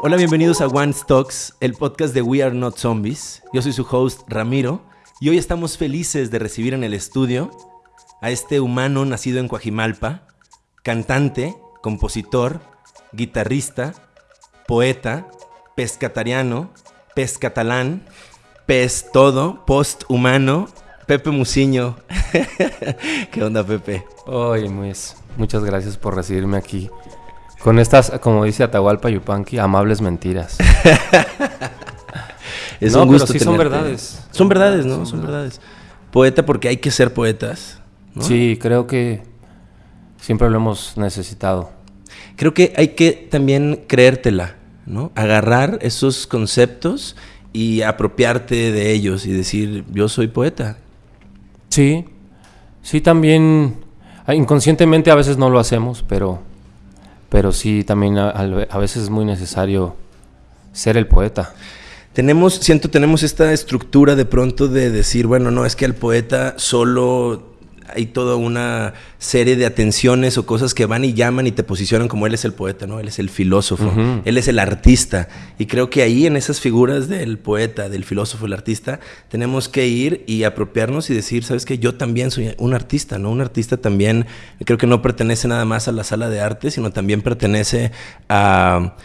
Hola, bienvenidos a One Stocks, el podcast de We Are Not Zombies. Yo soy su host Ramiro y hoy estamos felices de recibir en el estudio a este humano nacido en Coajimalpa, cantante, compositor, guitarrista, poeta, pescatariano, pescatalán, pez todo, post-humano, Pepe Musiño. ¿Qué onda, Pepe? Oye, muchas gracias por recibirme aquí. Con estas, como dice Atahualpa Yupanqui, amables mentiras. es no, un gusto pero sí son verdades. Son verdades, ¿no? Son verdades. Poeta porque hay que ser poetas. ¿no? Sí, creo que siempre lo hemos necesitado. Creo que hay que también creértela, ¿no? Agarrar esos conceptos y apropiarte de ellos y decir, yo soy poeta. Sí, sí también, ah, inconscientemente a veces no lo hacemos, pero, pero sí también a, veces es muy necesario ser el poeta. Tenemos, siento, tenemos esta estructura de pronto de decir, bueno, no, es que al poeta solo hay toda una serie de atenciones o cosas que van y llaman y te posicionan como él es el poeta, ¿no? Él es el filósofo, él es el artista. Y creo que ahí en esas figuras del poeta, del filósofo, el artista, tenemos que ir y apropiarnos y decir, ¿sabes qué? Yo también soy un artista, ¿no? Un artista también creo que no pertenece nada más a la sala de arte, sino también pertenece a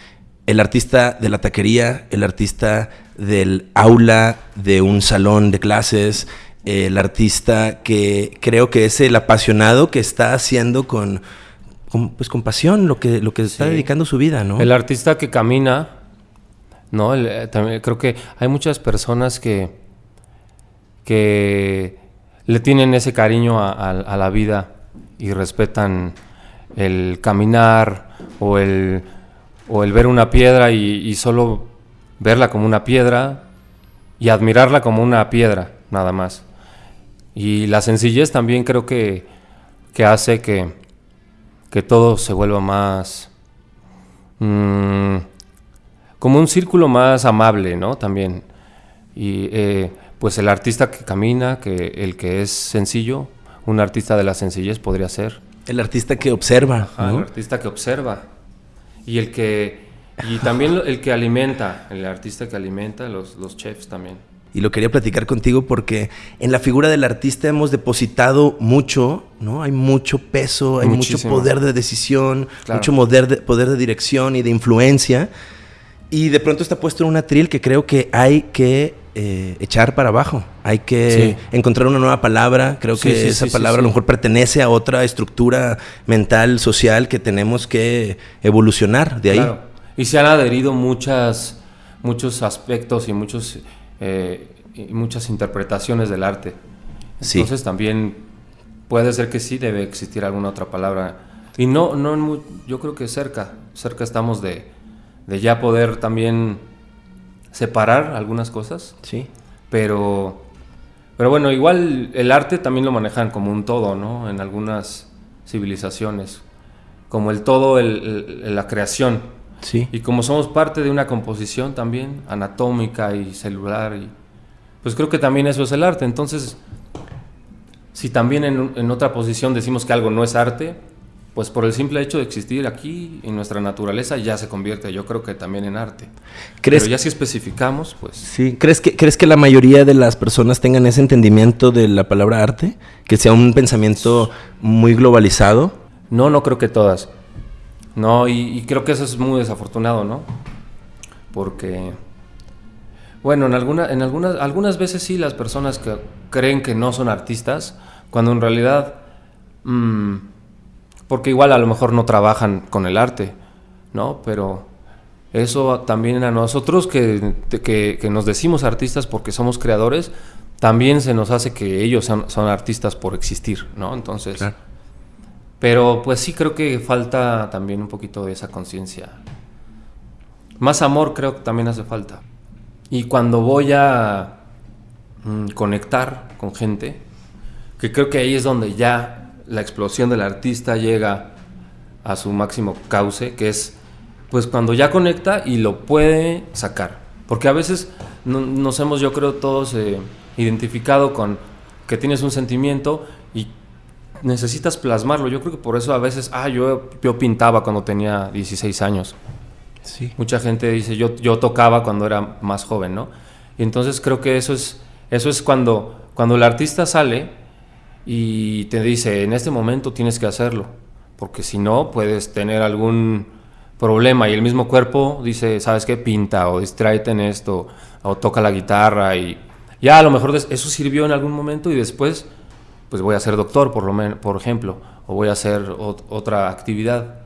el artista de la taquería, el artista del aula de un salón de clases, el artista que creo que es el apasionado que está haciendo con, con, pues, con pasión lo que, lo que está Sí. dedicando su vida, ¿no? El artista que camina, ¿no? El, eh, también creo que hay muchas personas que, que le tienen ese cariño a, a- a la vida y respetan el caminar o el, o el ver una piedra y, y solo verla como una piedra y admirarla como una piedra, nada más. Y la sencillez también creo que, que hace que, que todo se vuelva más... mm, como un círculo más amable, ¿no? También. Y eh, pues el artista que camina, que el que es sencillo, un artista de la sencillez podría ser. El artista que observa, ¿no? El artista que observa. Y el que. Y también el que alimenta, el artista que alimenta, los, los chefs también. Y lo quería platicar contigo porque en la figura del artista hemos depositado mucho, ¿no? Hay mucho peso, hay Muchísimo. mucho poder de decisión, Claro. mucho poder de, poder de dirección y de influencia. Y de pronto está puesto en un atril que creo que hay que eh, echar para abajo. Hay que Sí. encontrar una nueva palabra. Creo Sí, que sí, esa palabra a lo mejor pertenece a otra estructura mental, social que tenemos que evolucionar de ahí. Claro. Y se han adherido muchas, muchos aspectos y, muchos, eh, y muchas interpretaciones del arte. Sí. Entonces también puede ser que sí debe existir alguna otra palabra. Y no, no en mu- yo creo que cerca, cerca estamos de, de ya poder también separar algunas cosas. Sí. Pero, pero bueno, igual el arte también lo manejan como un todo, ¿no? En algunas civilizaciones. Como el todo, el- el- la creación. Sí. Y como somos parte de una composición también anatómica y celular, y, pues creo que también eso es el arte. Entonces, si también en, en otra posición decimos que algo no es arte, pues por el simple hecho de existir aquí en nuestra naturaleza ya se convierte, yo creo que también en arte. ¿Crees Pero ya si especificamos, pues Sí, ¿crees que, ¿crees que la mayoría de las personas tengan ese entendimiento de la palabra arte? Que sea un pensamiento muy globalizado. No, no creo que todas. No, y, creo que eso es muy desafortunado, ¿no? Porque, bueno, en, alguna, en algunas, algunas veces sí las personas que creen que no son artistas, cuando en realidad, mm, porque igual a lo mejor no trabajan con el arte, ¿no? Pero eso también a nosotros que, que, que nos decimos artistas porque somos creadores, también se nos hace que ellos son, son artistas por existir, ¿no? Entonces... Claro. Pero pues sí creo que falta también un poquito de esa conciencia. Más amor creo que también hace falta. Y cuando voy a mm, conectar con gente, que creo que ahí es donde ya la explosión del artista llega a su máximo cauce, que es pues cuando ya conecta y lo puede sacar. Porque a veces no- nos hemos, yo creo, todos eh, identificado con que tienes un sentimiento necesitas plasmarlo. Yo creo que por eso a veces, ah, yo, yo pintaba cuando tenía 16 años. Sí. Mucha gente dice, yo, yo tocaba cuando era más joven, ¿no? Y entonces creo que eso es, eso es cuando, cuando el artista sale y te dice, en este momento tienes que hacerlo, porque si no puedes tener algún problema y el mismo cuerpo dice, ¿sabes qué? Pinta o distráete en esto o toca la guitarra y ya a lo mejor eso sirvió en algún momento y después pues voy a ser doctor por, lo por ejemplo o voy a hacer otra actividad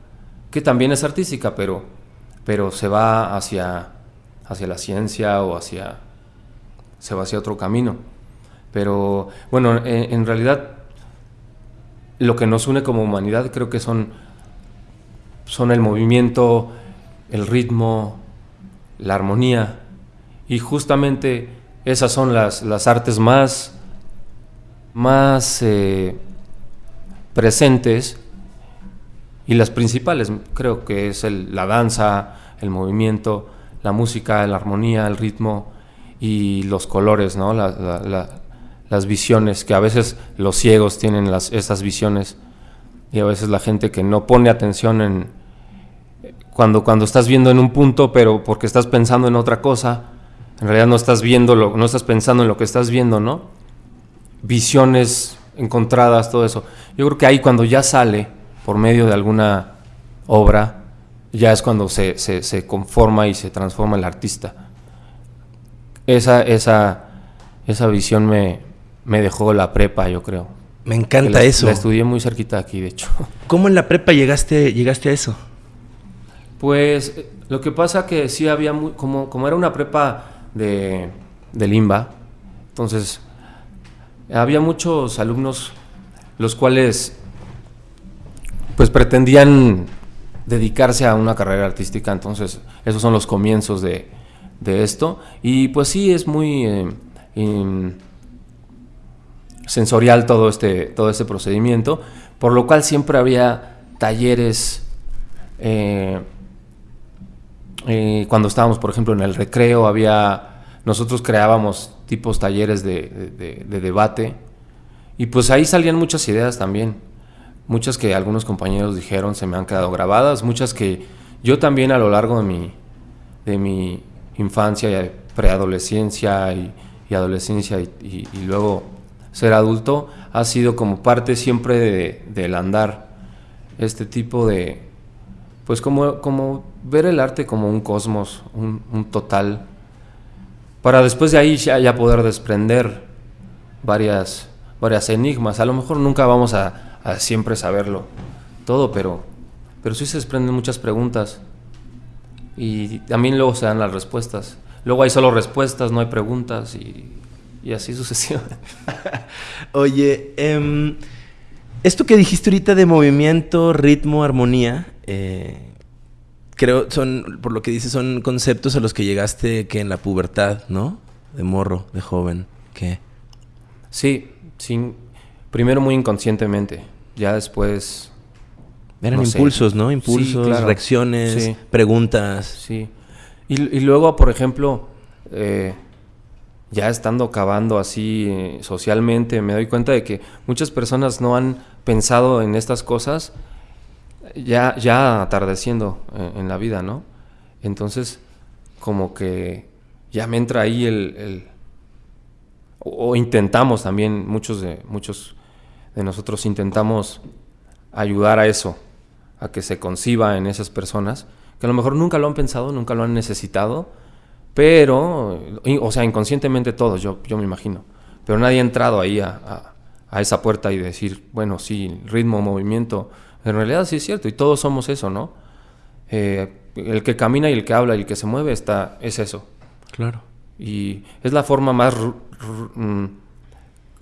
que también es artística pero, pero se va hacia, hacia la ciencia o hacia, se va hacia otro camino. Pero bueno, en, en realidad lo que nos une como humanidad creo que son son el movimiento, el ritmo, la armonía. Y justamente esas son las, las artes más, más eh, presentes y las principales. Creo que es la danza, el movimiento, la música, la armonía, el ritmo y los colores, ¿no? las visiones, que a veces los ciegos tienen las, visiones y a veces la gente que no pone atención en, cuando, cuando estás viendo en un punto, pero porque estás pensando en otra cosa, en realidad no estás viendo, lo, no estás pensando en lo que estás viendo, ¿no? Visiones encontradas, todo eso. Yo creo que ahí cuando ya sale por medio de alguna obra, ya es cuando se, se, conforma y se transforma el artista. Esa, esa, esa visión me, me dejó la prepa, yo creo. Me encanta eso. La estudié muy cerquita aquí, de hecho. ¿Cómo en la prepa llegaste, llegaste a eso? Pues eh, lo que pasa que sí había, muy, como, como era una prepa de, de Limba, entonces había muchos alumnos los cuales pues pretendían dedicarse a una carrera artística, entonces esos son los comienzos de, de esto. Y pues sí es muy eh, sensorial todo este, todo este procedimiento, por lo cual siempre había talleres eh, eh, cuando estábamos, por ejemplo, en el recreo, había, nosotros creábamos tipos talleres de, debate y pues ahí salían muchas ideas también, muchas que algunos compañeros dijeron se me han quedado grabadas, muchas que yo también a lo largo de mi, de mi infancia y preadolescencia y, adolescencia y, luego ser adulto ha sido como parte siempre del andar. Este tipo de, pues como, como ver el arte como un cosmos, un, total, para después de ahí ya, poder desprender varias, varias enigmas. A lo mejor nunca vamos a, siempre saberlo todo, pero, pero sí se desprenden muchas preguntas y también luego se dan las respuestas. Luego hay solo respuestas, no hay preguntas y, así sucesivamente. Oye, em, esto que dijiste ahorita de movimiento, ritmo, armonía, eh, creo, son, por lo que dices, son conceptos a los que llegaste que en la pubertad, ¿no? De morro, de joven, ¿qué? Sí, sí. Primero muy inconscientemente, ya después... Eran impulsos, ¿no? Impulsos, reacciones, preguntas. Sí. Y, luego, por ejemplo, eh, ya estando cavando así eh, socialmente, me doy cuenta de que muchas personas no han pensado en estas cosas ya, ya atardeciendo eh, en, la vida, ¿no? Entonces, como que ya me entra ahí el... o, intentamos también, muchos de, muchos de nosotros intentamos ayudar a eso, a que se conciba en esas personas, que a lo mejor nunca lo han pensado, nunca lo han necesitado, pero, o sea, inconscientemente todos, yo, yo me imagino, pero nadie ha entrado ahí a, a esa puerta y decir, bueno, sí, ritmo, movimiento, en realidad sí es cierto, y todos somos eso, ¿no? Eh, el que camina y el que habla y el que se mueve está, es eso. Claro. Y es la forma más, mm,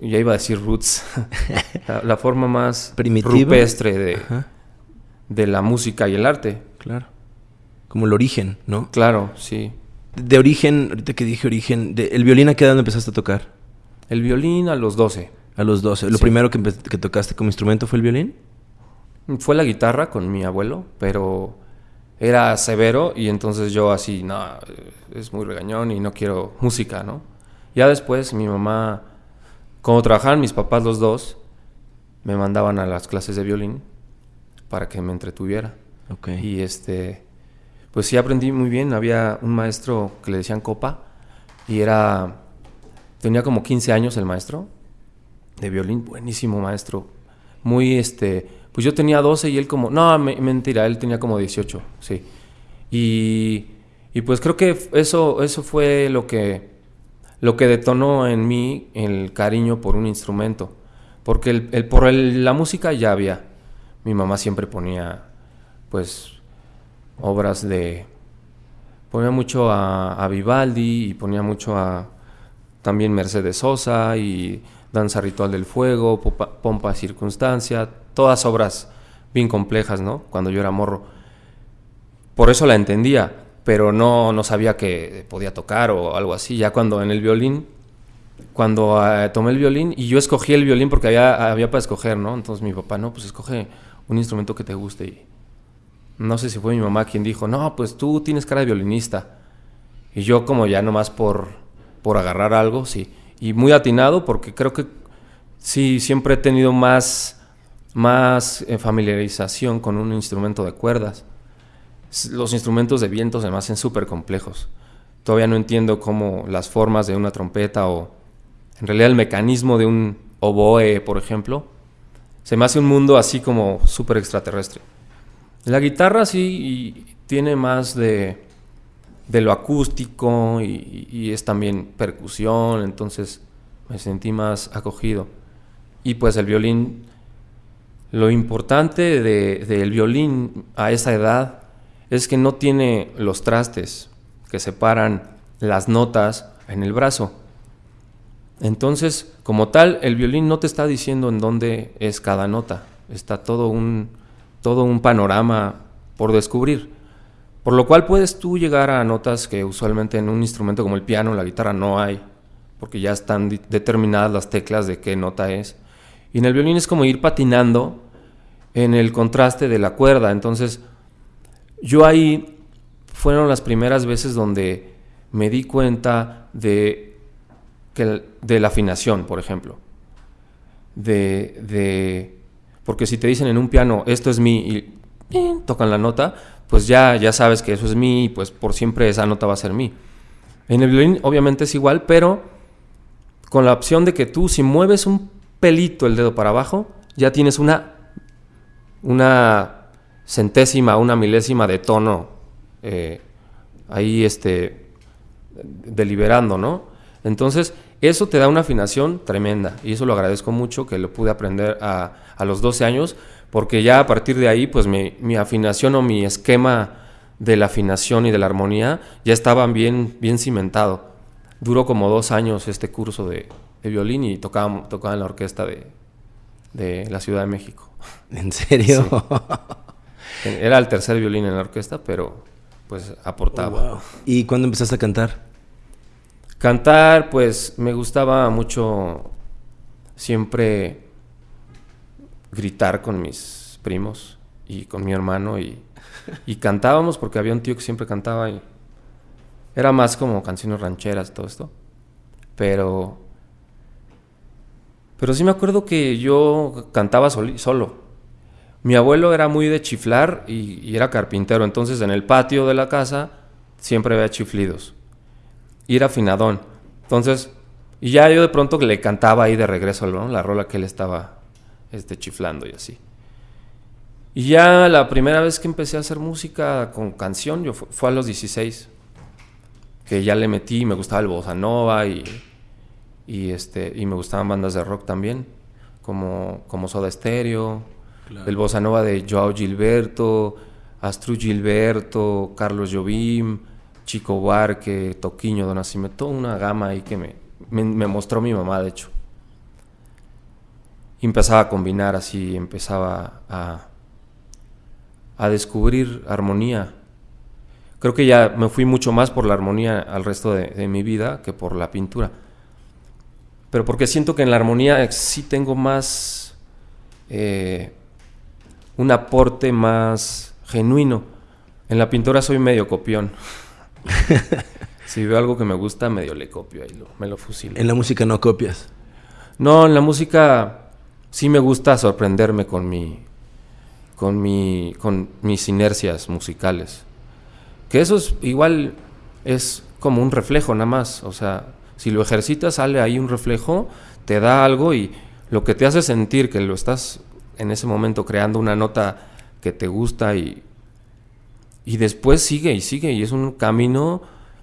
ya iba a decir roots, la, forma más rupestre de, de la música y el arte. Claro. Como el origen, ¿no? Claro, sí. De origen, ahorita que dije origen, de, ¿el violín a qué edad empezaste a tocar? El violín a los 12. A los 12. ¿Lo primero que, que tocaste como instrumento fue el violín? Fue la guitarra con mi abuelo, pero era severo y entonces yo así, no, es muy regañón y no quiero música, ¿no? Ya después mi mamá, como trabajaban mis papás los dos, me mandaban a las clases de violín para que me entretuviera. Okay. Y este, pues sí aprendí muy bien. Había un maestro que le decían Copa y era, tenía como 15 años el maestro de violín, buenísimo maestro. Muy, este, pues yo tenía 12 y él como, no, mentira, él tenía como 18, sí. Y, y pues creo que eso, eso fue lo que, lo que detonó en mí el cariño por un instrumento. Porque el, por la música ya había. Mi mamá siempre ponía, pues, obras de... Ponía mucho a, Vivaldi y ponía mucho a también Mercedes Sosa y Danza Ritual del Fuego, Pompa, Circunstancia, todas obras bien complejas, ¿no? Cuando yo era morro. Por eso la entendía, pero no, no sabía que podía tocar o algo así. Ya cuando en el violín, cuando eh, tomé el violín, y yo escogí el violín porque había, había para escoger, ¿no? Entonces mi papá, no, pues escoge un instrumento que te guste y no sé si fue mi mamá quien dijo, no, pues tú tienes cara de violinista. Y yo como ya nomás por, por agarrar algo, sí. Y muy atinado porque creo que sí, siempre he tenido más, más eh, familiarización con un instrumento de cuerdas. Los instrumentos de viento se me hacen súper complejos. Todavía no entiendo cómo las formas de una trompeta o en realidad el mecanismo de un oboe, por ejemplo, se me hace un mundo así como súper extraterrestre. La guitarra sí tiene más de, lo acústico y, es también percusión, entonces me sentí más acogido. Y pues el violín, lo importante del violín a esa edad es que no tiene los trastes que separan las notas en el brazo. Entonces, como tal, el violín no te está diciendo en dónde es cada nota. Está todo un, todo un panorama por descubrir. Por lo cual puedes tú llegar a notas que usualmente en un instrumento como el piano o la guitarra no hay, porque ya están determinadas las teclas de qué nota es. Y en el violín es como ir patinando en el contraste de la cuerda. Entonces, yo ahí fueron las primeras veces donde me di cuenta de, que, de la afinación, por ejemplo. De, de porque si te dicen en un piano, esto es mi, y tocan la nota, pues ya, ya sabes que eso es mi, y pues por siempre esa nota va a ser mi. En el violín obviamente es igual, pero con la opción de que tú si mueves un pelito el dedo para abajo, ya tienes una, una centésima, una milésima de tono eh, ahí este, deliberando, ¿no? Entonces, eso te da una afinación tremenda y eso lo agradezco mucho que lo pude aprender a, a los 12 años porque ya a partir de ahí pues mi, mi, afinación o mi esquema de la afinación y de la armonía ya estaban bien, bien cimentado. Duró como dos años este curso de, de violín y tocaba, tocaba en la orquesta de, de la Ciudad de México. ¿En serio? Era el tercer violín en la orquesta, pero pues aportaba. Oh, ¿Y cuándo empezaste a cantar? Cantar, pues me gustaba mucho siempre gritar con mis primos y con mi hermano y, cantábamos porque había un tío que siempre cantaba y era más como canciones rancheras y todo esto. Pero pero sí me acuerdo que yo cantaba solo. Mi abuelo era muy de chiflar y, era carpintero, entonces en el patio de la casa siempre había chiflidos y era afinadón. Entonces, y ya yo de pronto le cantaba ahí de regreso la rola que él estaba este, chiflando y así. Y ya la primera vez que empecé a hacer música con canción yo fue, a los 16, que ya le metí, me gustaba el bossa nova y, y, este, y me gustaban bandas de rock también, como, como Soda Stereo, el bossa nova de Joao Gilberto, Astru Gilberto, Carlos Jobim, Chico Barque, Toquiño, Don toda una gama ahí que me, me, mostró mi mamá, de hecho. Y empezaba a combinar así, empezaba a, a descubrir armonía. Creo que ya me fui mucho más por la armonía al resto de, mi vida que por la pintura. Pero porque siento que en la armonía sí tengo más eh, un aporte más genuino. En la pintura soy medio copión. si veo algo que me gusta, medio le copio y me lo fusilo. ¿En la música no copias? No, en la música sí me gusta sorprenderme con mi con mi con mis inercias musicales. Que eso es igual es como un reflejo nada más. O sea, si lo ejercitas, sale ahí un reflejo, te da algo y lo que te hace sentir que lo estás en ese momento creando una nota que te gusta y, y después sigue y sigue y es un camino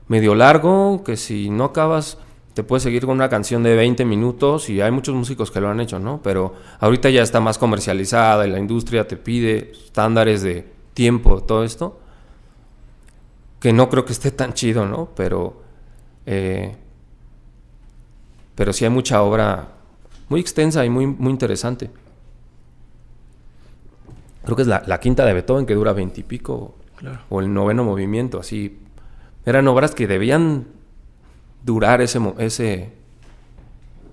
medio largo que si no acabas te puedes seguir con una canción de 20 minutos y hay muchos músicos que lo han hecho, ¿no? Pero ahorita ya está más comercializada y la industria te pide estándares de tiempo, todo esto, que no creo que esté tan chido, ¿no? Pero, eh, pero sí hay mucha obra muy extensa y muy, muy interesante. Creo que es la, quinta de Beethoven que dura veintipico, o el noveno movimiento, así. Eran obras que debían durar ese, ese,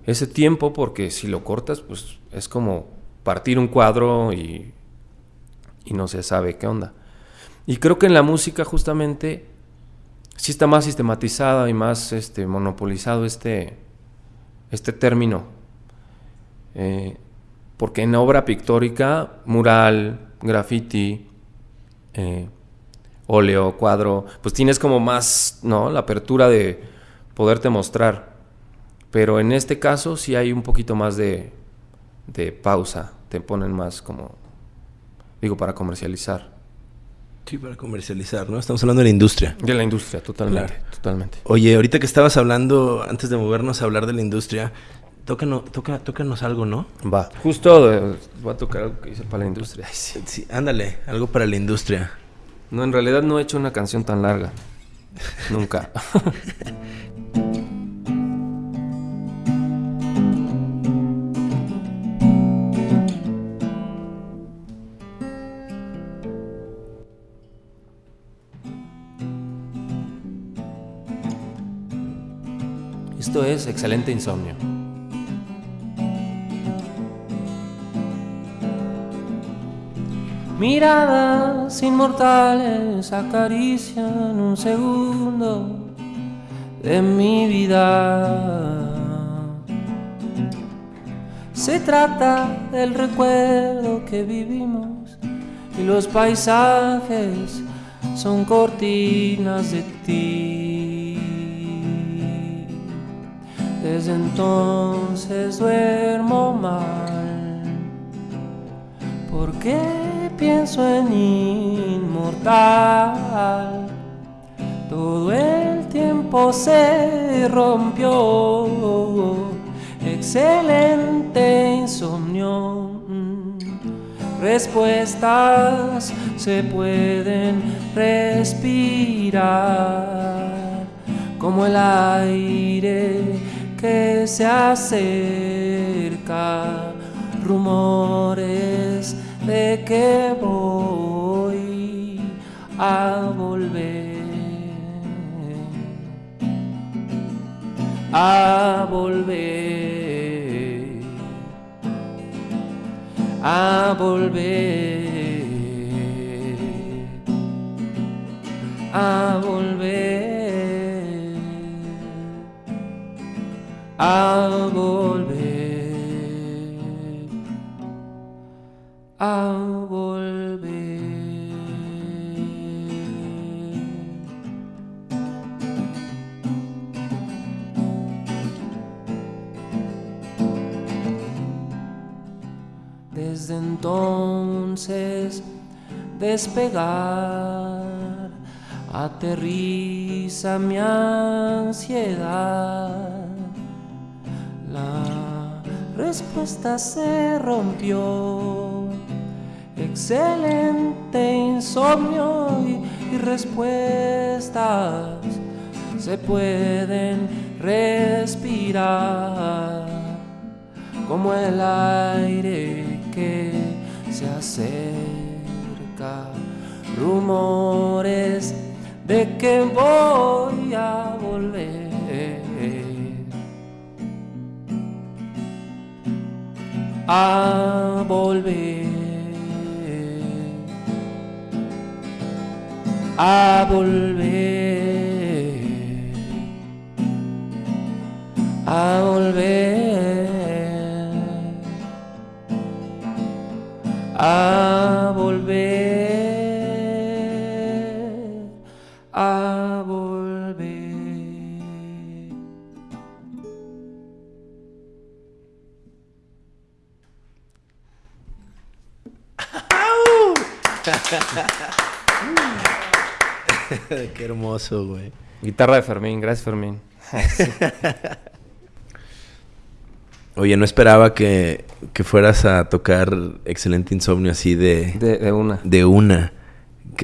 ese tiempo porque si lo cortas, pues es como partir un cuadro y, y no se sabe qué onda. Y creo que en la música justamente sí está más sistematizada y más este, monopolizado este, este término. Eh, porque en obra pictórica, mural, graffiti, eh, óleo, cuadro, pues tienes como más, ¿no? La apertura de poderte mostrar. Pero en este caso sí hay un poquito más de, de pausa, te ponen más como, digo, para comercializar. Sí, para comercializar, ¿no? Estamos hablando de la industria. De la industria, totalmente, totalmente. Oye, ahorita que estabas hablando, antes de movernos a hablar de la industria, tócanos, toca, tócanos algo, ¿no? Va. Justo eh, voy a tocar algo que hice para la industria. sí. sí, ándale, algo para la industria. No, en realidad no he hecho una canción tan larga. Nunca. Esto es Excelente Insomnio. Miradas inmortales acarician un segundo de mi vida. Se trata del recuerdo que vivimos y los paisajes son cortinas de ti. Desde entonces duermo mal. ¿Por qué pienso en inmortal? Todo el tiempo se rompió. Excelente insomnio. Respuestas se pueden respirar como el aire que se acerca, rumores de que voy a volver, a volver, a volver, a volver. A volver, a volver. Desde entonces despegar aterriza mi ansiedad la respuesta se rompió. Excelente insomnio y, respuestas se pueden respirar como el aire que se acerca. Rumores de que voy a volver. A volver, a volver, a volver, a volver, Qué hermoso, güey. Guitarra de Fermín, gracias Fermín. Oye, no esperaba que, que, fueras a tocar Excelente Insomnio así de... De, de una. De una.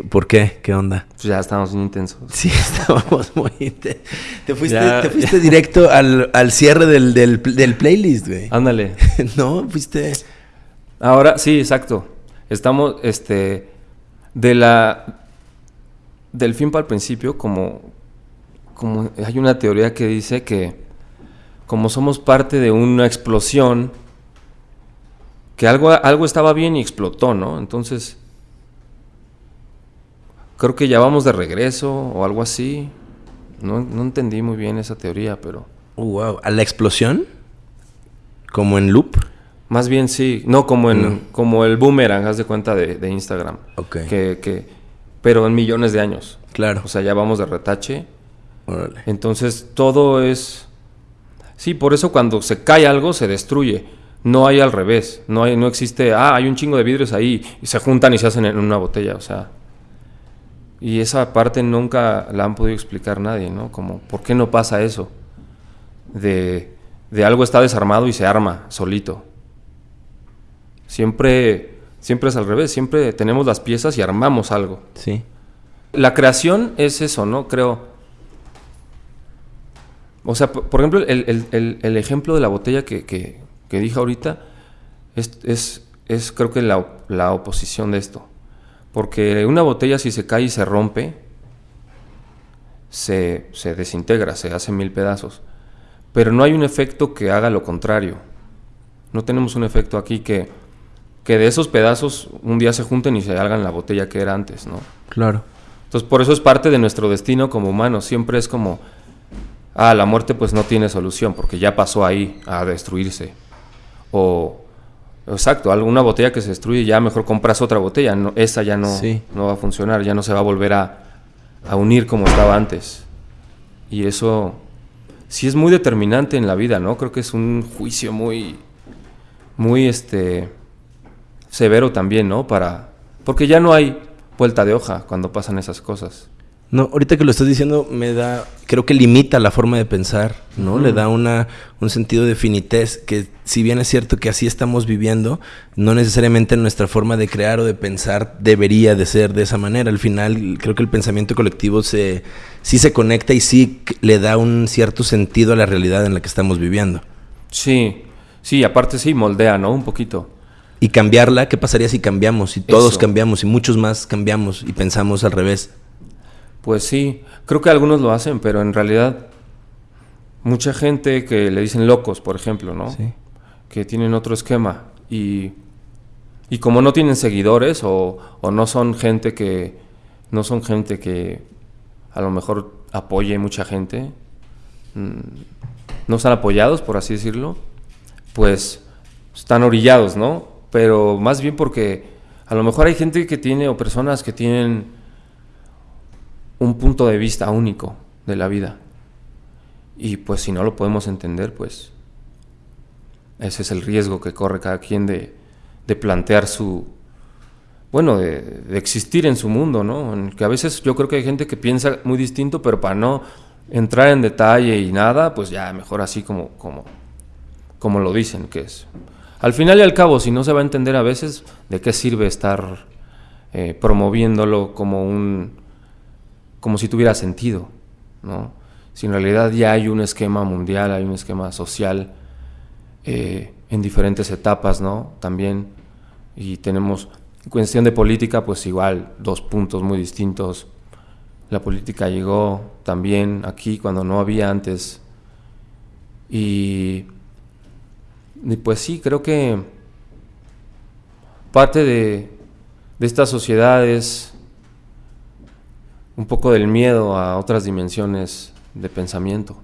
¿Por qué? ¿Qué onda? Pues ya estábamos muy intensos. Sí, estábamos muy intensos. Te fuiste, te fuiste directo al, al cierre del, del, del, playlist, güey. Ándale. no, fuiste... Ahora, sí, exacto. Estamos, este, de la... Del fin para el principio, como, como hay una teoría que dice que como somos parte de una explosión, que algo, algo estaba bien y explotó, ¿no? Entonces creo que ya vamos de regreso o algo así. No, no entendí muy bien esa teoría, pero... Oh, wow. ¿A la explosión? ¿Como en loop? Más bien sí. No, como en como el boomerang, haz de cuenta de, Instagram. Ok. Que, que, pero en millones de años. Claro. O sea, ya vamos de retache. Órale. Entonces todo es... Sí, por eso cuando se cae algo se destruye. No hay al revés. No, hay, no existe, ah, hay un chingo de vidrios ahí y se juntan y se hacen en una botella. O sea, y esa parte nunca la han podido explicar nadie, ¿no? Como, ¿por qué no pasa eso? De, de algo está desarmado y se arma solito. Siempre, siempre es al revés, siempre tenemos las piezas y armamos algo. Sí. La creación es eso, ¿no? Creo. O sea, por, ejemplo, el, el, el, ejemplo de la botella que, que, que dije ahorita es, es, es creo que la, la oposición de esto. Porque una botella si se cae y se rompe, se, se, desintegra, se hace mil pedazos. Pero no hay un efecto que haga lo contrario. No tenemos un efecto aquí que, que de esos pedazos un día se junten y se hagan la botella que era antes, ¿no? Claro. Entonces por eso es parte de nuestro destino como humanos. Siempre es como, ah, la muerte pues no tiene solución porque ya pasó ahí a destruirse. O Exacto, alguna botella que se destruye, ya mejor compras otra botella. No, esa ya no, no va a funcionar, ya no se va a volver a, a, unir como estaba antes. Y eso sí es muy determinante en la vida, ¿no? Creo que es un juicio muy, muy este, severo también, ¿no? Para, porque ya no hay vuelta de hoja cuando pasan esas cosas. No, ahorita que lo estás diciendo me da, creo que limita la forma de pensar, ¿no? Le da una, un sentido de finitez que si bien es cierto que así estamos viviendo, no necesariamente nuestra forma de crear o de pensar debería de ser de esa manera. Al final creo que el pensamiento colectivo se, sí se conecta y sí le da un cierto sentido a la realidad en la que estamos viviendo. Sí, sí, aparte sí moldea, ¿no? Un poquito. Y cambiarla, ¿qué pasaría si cambiamos? Si todos cambiamos y muchos más cambiamos y pensamos al revés. Pues sí, creo que algunos lo hacen, pero en realidad mucha gente que le dicen locos, por ejemplo, ¿no? Sí. Que tienen otro esquema y, y como no tienen seguidores o, o, no son gente que no son gente que a lo mejor apoye mucha gente, mm, no están apoyados, por así decirlo, pues están orillados, ¿no? Pero más bien porque a lo mejor hay gente que tiene o personas que tienen un punto de vista único de la vida. Y pues si no lo podemos entender, pues ese es el riesgo que corre cada quien de, de plantear su, bueno, de, existir en su mundo, ¿no? En que a veces yo creo que hay gente que piensa muy distinto, pero para no entrar en detalle y nada, pues ya mejor así como, como, como lo dicen que es. Al final y al cabo, si no se va a entender a veces, ¿de qué sirve estar eh, promoviéndolo como un como si tuviera sentido, ¿no? Si en realidad ya hay un esquema mundial, hay un esquema social eh, en diferentes etapas, ¿no? También, y tenemos, cuestión de política, pues igual, dos puntos muy distintos. La política llegó también aquí cuando no había antes. Y, y pues sí, creo que parte de, de estas sociedades un poco del miedo a otras dimensiones de pensamiento.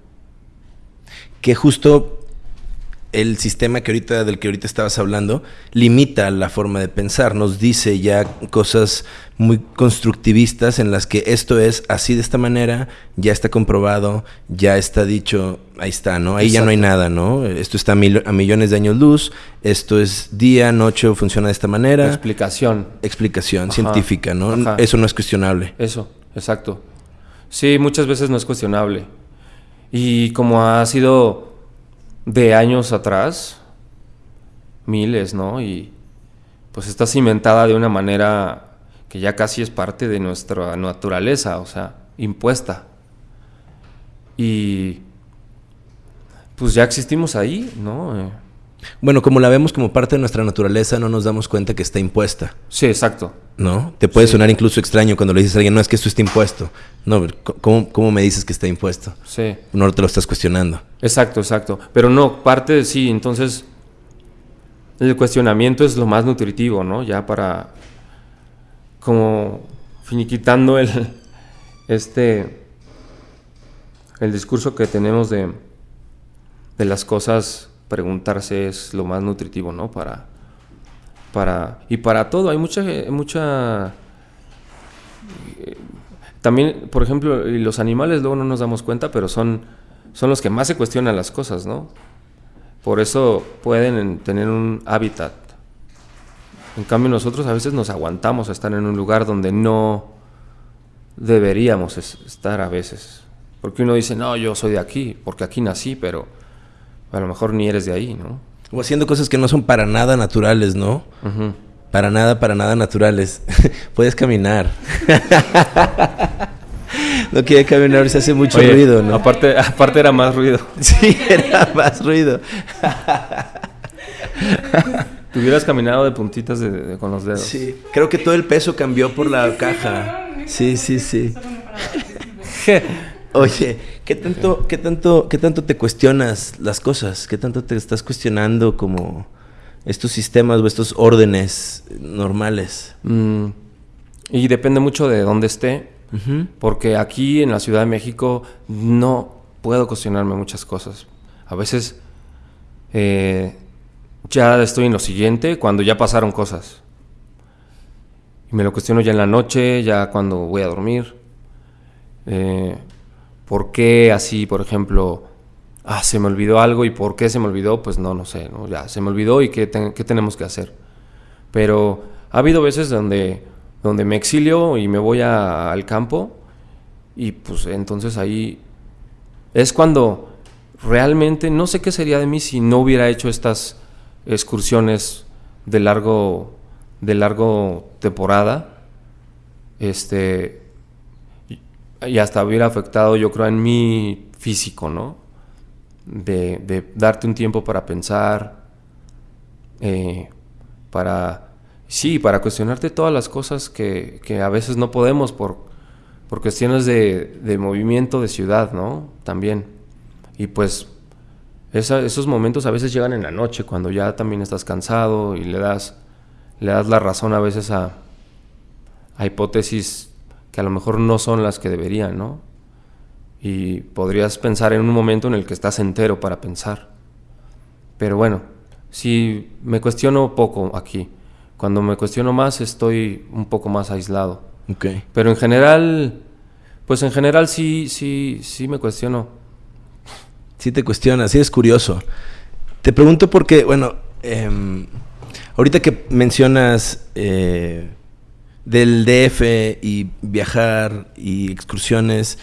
Que justo el sistema que ahorita, del que ahorita estabas hablando limita la forma de pensar, nos dice ya cosas muy constructivistas en las que esto es así de esta manera, ya está comprobado, ya está dicho, ahí está, ¿no? Ahí ya no hay nada, ¿no? Esto está a, millones de años luz, esto es día, noche, funciona de esta manera. Explicación. Explicación científica, ¿no? Eso no es cuestionable. Eso, exacto. Sí, muchas veces no es cuestionable. Y como ha sido de años atrás, miles, ¿no? Y pues está cimentada de una manera que ya casi es parte de nuestra naturaleza, o sea, impuesta. Y pues ya existimos ahí, ¿no? Bueno, como la vemos como parte de nuestra naturaleza, no nos damos cuenta que está impuesta. Sí, exacto. ¿No? Te puede sonar incluso extraño cuando le dices a alguien, no, es que esto está impuesto. No, ¿cómo, ¿cómo, me dices que está impuesto? Sí. No te lo estás cuestionando. Exacto, exacto. Pero no, parte de sí, entonces el cuestionamiento es lo más nutritivo, ¿no? Ya para como finiquitando el este el discurso que tenemos de, de las cosas preguntarse es lo más nutritivo, ¿no? Para, para, y para todo, hay mucha, mucha, eh, también, por ejemplo, los animales luego no nos damos cuenta, pero son, son los que más se cuestionan las cosas, ¿no? Por eso pueden tener un hábitat. En cambio nosotros a veces nos aguantamos a estar en un lugar donde no deberíamos estar a veces. Porque uno dice, no, yo soy de aquí, porque aquí nací, pero a lo mejor ni eres de ahí, ¿no? O haciendo cosas que no son para nada naturales, ¿no? Para nada, para nada naturales. Puedes caminar. no quiere caminar, se hace mucho ruido, ¿no? Aparte, aparte era más ruido. sí, era más ruido. Te hubieras caminado de puntitas con los dedos. Sí, creo que todo el peso cambió por la caja. Sí, sí, sí. Oye, ¿qué tanto, qué tanto, qué tanto te cuestionas las cosas? ¿Qué tanto te estás cuestionando como estos sistemas o estos órdenes normales? Mm, y depende mucho de dónde esté, porque aquí en la Ciudad de México no puedo cuestionarme muchas cosas. A veces eh, ya estoy en lo siguiente cuando ya pasaron cosas. Y me lo cuestiono ya en la noche, ya cuando voy a dormir. Eh, ¿Por qué así, por ejemplo, ah, se me olvidó algo y por qué se me olvidó? Pues no, no sé, ¿no? ya se me olvidó y qué, qué tenemos que hacer. Pero ha habido veces donde, donde me exilio y me voy al campo y pues entonces ahí es cuando realmente no sé qué sería de mí si no hubiera hecho estas excursiones de largo de largo temporada este y hasta hubiera afectado, yo creo, en mi físico, ¿no? De, darte un tiempo para pensar, eh, para, sí, para cuestionarte todas las cosas que, a veces no podemos por, por cuestiones de, movimiento de ciudad, ¿no? También. Y pues esos momentos a veces llegan en la noche, cuando ya también estás cansado y le das, le das la razón a veces a, a hipótesis que a lo mejor no son las que deberían, ¿no? Y podrías pensar en un momento en el que estás entero para pensar. Pero bueno, si me cuestiono poco aquí, cuando me cuestiono más estoy un poco más aislado. Okay. Pero en general, pues en general sí, sí, sí me cuestiono. Sí te cuestionas, sí es curioso. Te pregunto porque, bueno, em, ahorita que mencionas eh, del DF y viajar y excursiones,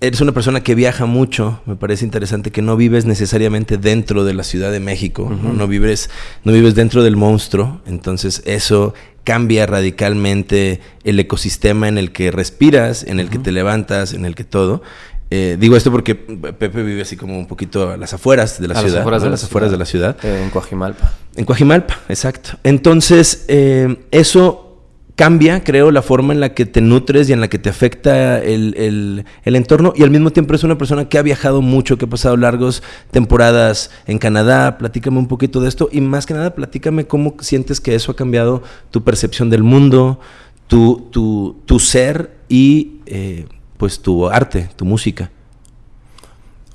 eres una persona que viaja mucho, me parece interesante que no vives necesariamente dentro de la Ciudad de México, ¿no? vives, no vives dentro del monstruo, entonces eso cambia radicalmente el ecosistema en el que respiras, en el que te levantas, en el que todo. Eh, digo esto porque Pepe vive así como un poquito a las afueras de la ciudad. Afueras de las afueras de la ciudad. Eh, en Coajimalpa. En Coajimalpa, exacto. Entonces, eh, eso cambia, creo, la forma en la que te nutres y en la que te afecta el, entorno. Y al mismo tiempo es una persona que ha viajado mucho, que ha pasado largas temporadas en Canadá. Platícame un poquito de esto. Y más que nada, platícame cómo sientes que eso ha cambiado tu percepción del mundo, tu, tu, ser y eh, pues tu arte, tu música.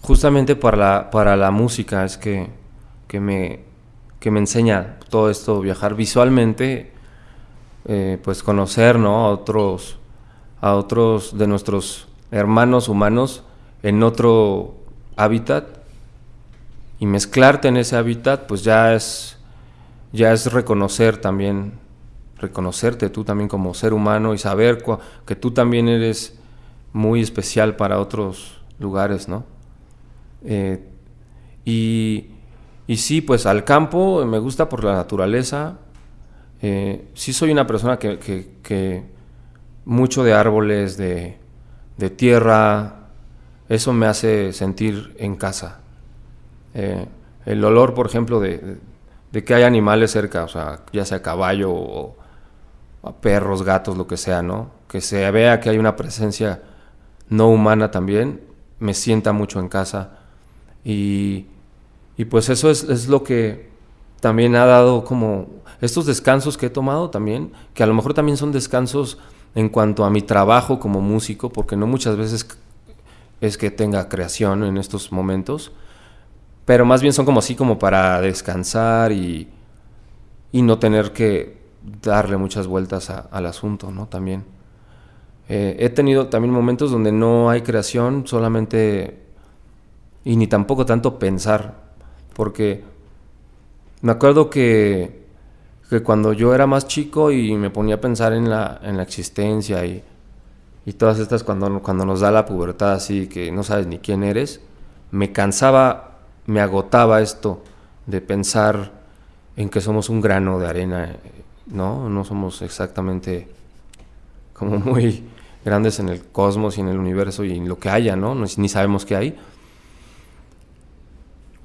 Justamente para la, para la música es que que me, que me enseña todo esto, viajar visualmente, eh, pues conocer ¿no? a, otros, a otros de nuestros hermanos humanos en otro hábitat y mezclarte en ese hábitat, pues ya es, ya es reconocer también, reconocerte tú también como ser humano y saber que tú también eres muy especial para otros lugares, ¿no? Eh, y, y, sí, pues al campo me gusta por la naturaleza. Eh, sí soy una persona que, mucho de árboles, de, tierra, eso me hace sentir en casa. Eh, el olor, por ejemplo, de, que hay animales cerca, o sea, ya sea caballo o, perros, gatos, lo que sea, ¿no? Que se vea que hay una presencia no humana también, me sienta mucho en casa. Y, pues eso es, es, lo que también ha dado como estos descansos que he tomado también, que a lo mejor también son descansos en cuanto a mi trabajo como músico, porque no muchas veces es que tenga creación en estos momentos, pero más bien son como así como para descansar y, y no tener que darle muchas vueltas al asunto, ¿no? También. Eh, he tenido también momentos donde no hay creación, solamente y ni tampoco tanto pensar, porque me acuerdo que, que cuando yo era más chico y me ponía a pensar en la, en la existencia y, y todas estas cuando, cuando nos da la pubertad así que no sabes ni quién eres, me cansaba, me agotaba esto de pensar en que somos un grano de arena, ¿no? No somos exactamente como muy grandes en el cosmos y en el universo y en lo que haya, ¿no? Ni sabemos qué hay.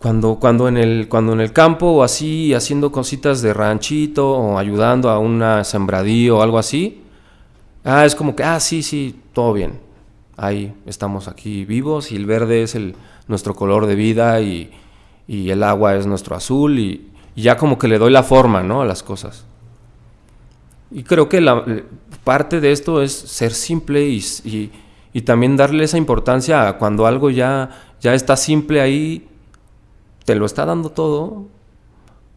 Cuando, cuando, en el, cuando en el campo o así, haciendo cositas de ranchito o ayudando a una sembradío o algo así, ah, es como que, ah, sí, sí, todo bien. Ahí estamos aquí vivos y el verde es el, nuestro color de vida y, y el agua es nuestro azul y, y, ya como que le doy la forma, ¿no? A las cosas. Y creo que la, parte de esto es ser simple y, y, también darle esa importancia a cuando algo ya, ya está simple ahí, te lo está dando todo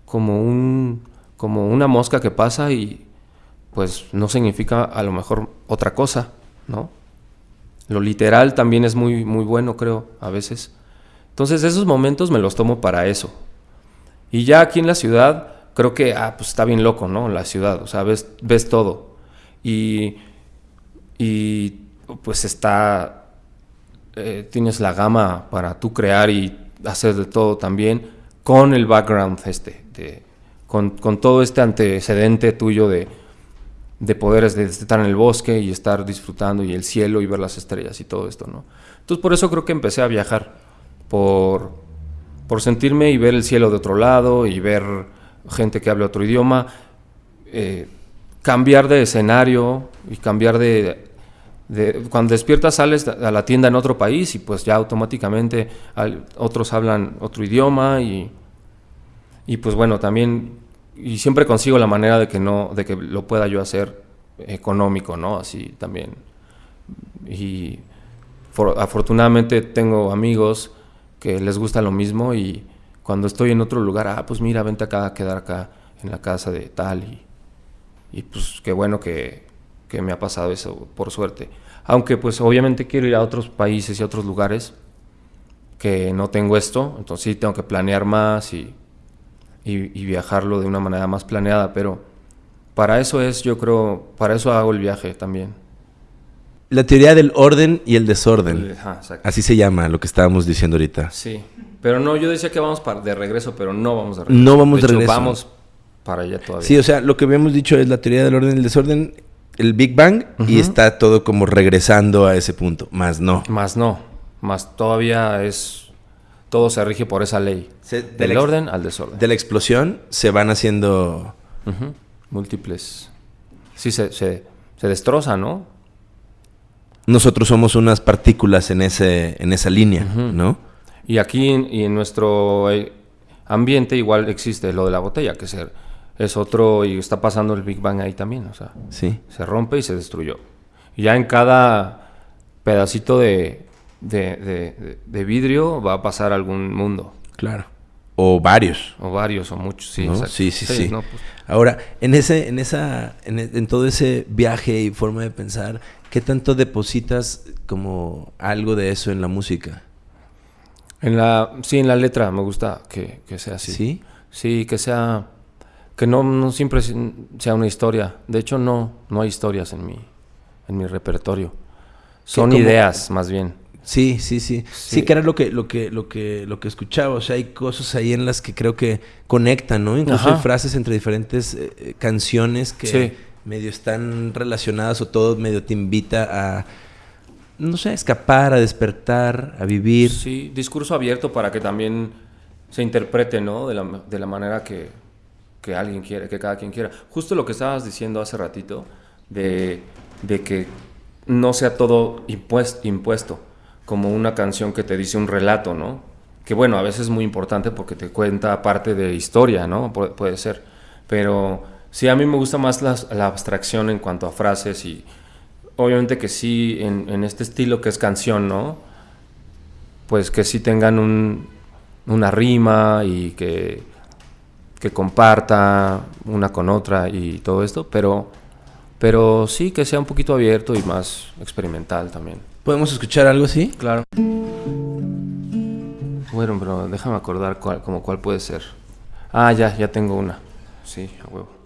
como, un, como una mosca que pasa y pues no significa a lo mejor otra cosa, ¿no? Lo literal también es muy, muy bueno, creo, a veces. Entonces esos momentos me los tomo para eso. Y ya aquí en la ciudad, creo que, ah, pues está bien loco, ¿no? La ciudad, o sea, ves, ves todo. Y, y pues está, eh, tienes la gama para tú crear y hacer de todo también con el background este, de, con, con, todo este antecedente tuyo de, de poder estar en el bosque y estar disfrutando y el cielo y ver las estrellas y todo esto, ¿no? Entonces por eso creo que empecé a viajar, por, por sentirme y ver el cielo de otro lado y ver gente que habla otro idioma, eh, cambiar de escenario y cambiar de, Cuando despiertas sales a la tienda en otro país y pues ya automáticamente otros hablan otro idioma y, y pues bueno, también... Y siempre consigo la manera de que, no, de que lo pueda yo hacer económico, ¿no? Así también. Y afortunadamente tengo amigos que les gusta lo mismo y cuando estoy en otro lugar, ah, pues mira, vente acá a quedar acá en la casa de tal y, y pues qué bueno que, que, me ha pasado eso, por suerte. Aunque pues obviamente quiero ir a otros países y a otros lugares que no tengo esto, entonces sí tengo que planear más y, y, y viajarlo de una manera más planeada, pero para eso es, yo creo, para eso hago el viaje también. La teoría del orden y el desorden. Así se llama lo que estábamos diciendo ahorita. Sí. Pero no, yo decía que vamos para de regreso, pero no vamos de regreso. No vamos de, regreso. Vamos para allá todavía. Sí, o sea, lo que habíamos dicho es la teoría del orden y el desorden, el Big Bang, y está todo como regresando a ese punto. Más no. Más no. Más todavía es. Todo se rige por esa ley. del orden al desorden. De la explosión se van haciendo. Múltiples. Sí, se, se, se destroza, ¿no? Nosotros somos unas partículas en, ese, en esa línea, ¿no? Y aquí y en nuestro eh, ambiente igual existe lo de la botella, que es, es otro, y está pasando el Big Bang ahí también, o sea, sí. se rompe y se destruyó. Y ya en cada pedacito de, de, de, vidrio va a pasar algún mundo. Claro. O varios. O varios, o muchos, sí. ¿no? Sí, sí, sí. no, pues, Ahora, en ese, en esa, en, en todo ese viaje y forma de pensar, ¿qué tanto depositas como algo de eso en la música? En la, sí, en la letra me gusta que, que sea así. ¿Sí? Sí, que sea, que no, no siempre sea una historia. De hecho, no, no hay historias en mi, en mi repertorio. Son como- ideas, más bien. Sí, sí, sí, sí. Sí. que era lo que, lo que, lo que, lo que escuchaba. O sea, hay cosas ahí en las que creo que conectan, ¿no? Incluso Ajá. hay frases entre diferentes eh, eh, canciones que Sí. medio están relacionadas o todo medio te invita a, no sé, a escapar, a despertar, a vivir. Sí, discurso abierto para que también se interprete, ¿no? De la, de la manera que, que alguien quiere, que cada quien quiera. Justo lo que estabas diciendo hace ratito, de, de que no sea todo impues- impuesto, como una canción que te dice un relato, ¿no? Que bueno, a veces es muy importante porque te cuenta parte de historia, ¿no? Pu- puede ser. Pero sí, a mí me gusta más la abstracción en cuanto a frases y obviamente que sí, en, en este estilo que es canción, ¿no? pues que sí tengan un- una rima y que, que comparta una con otra y todo esto, pero, pero sí que sea un poquito abierto y más experimental también. ¿Podemos escuchar algo así? Claro. Bueno, pero déjame acordar cuál, como cuál puede ser. Ah, ya, ya tengo una. Sí, a huevo.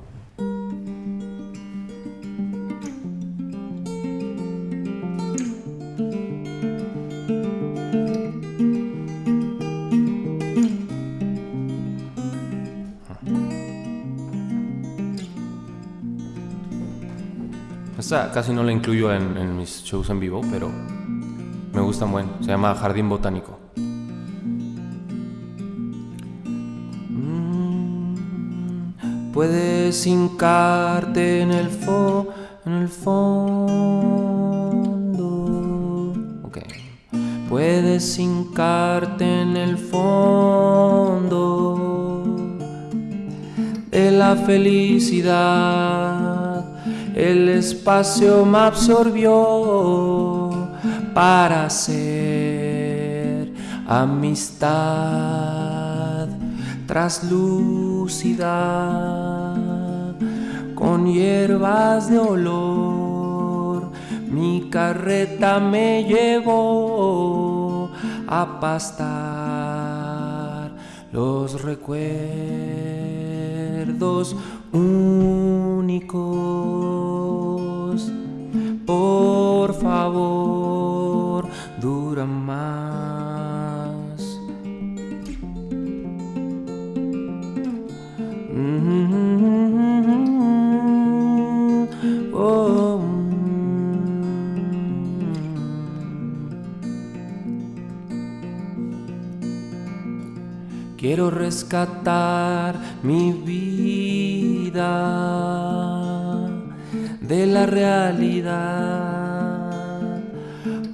Casi no la incluyo en, en mis shows en vivo, pero me gusta buen. Se llama Jardín Botánico. Mm, Puedes hincarte en el fo, en el fondo. Ok. Puedes hincarte en el fondo de la felicidad. El espacio me absorbió para ser amistad traslúcida con hierbas de olor. Mi carreta me llevó a pastar los recuerdos únicos. Por favor, dura más. Mm, oh, mm. Quiero rescatar mi vida de la realidad.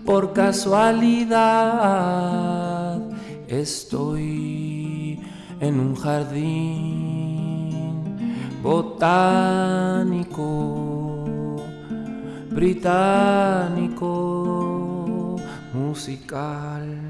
Por casualidad estoy en un jardín botánico, británico, musical.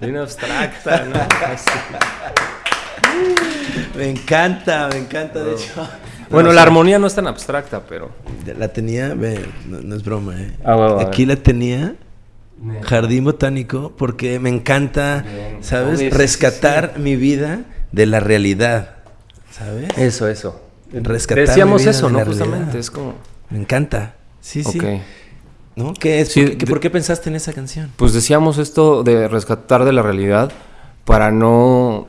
Bien abstracta, ¿no? Me encanta, me encanta, de hecho. Bueno, No, la armonía no es tan abstracta, pero. La tenía, ve, no, no es broma, ¿eh? Ah, Aquí la tenía, jardín botánico, porque me encanta, Bien. ¿sabes? Sí, Rescatar mi vida de la realidad, ¿sabes? Eso, eso. Rescatar Decíamos mi vida eso, de ¿no? la Justamente, realidad. es como. Me encanta. Sí, sí. ¿No? ¿Qué es? Sí, ¿Por, qué, de- por qué pensaste en esa canción? Pues decíamos esto de rescatar de la realidad para no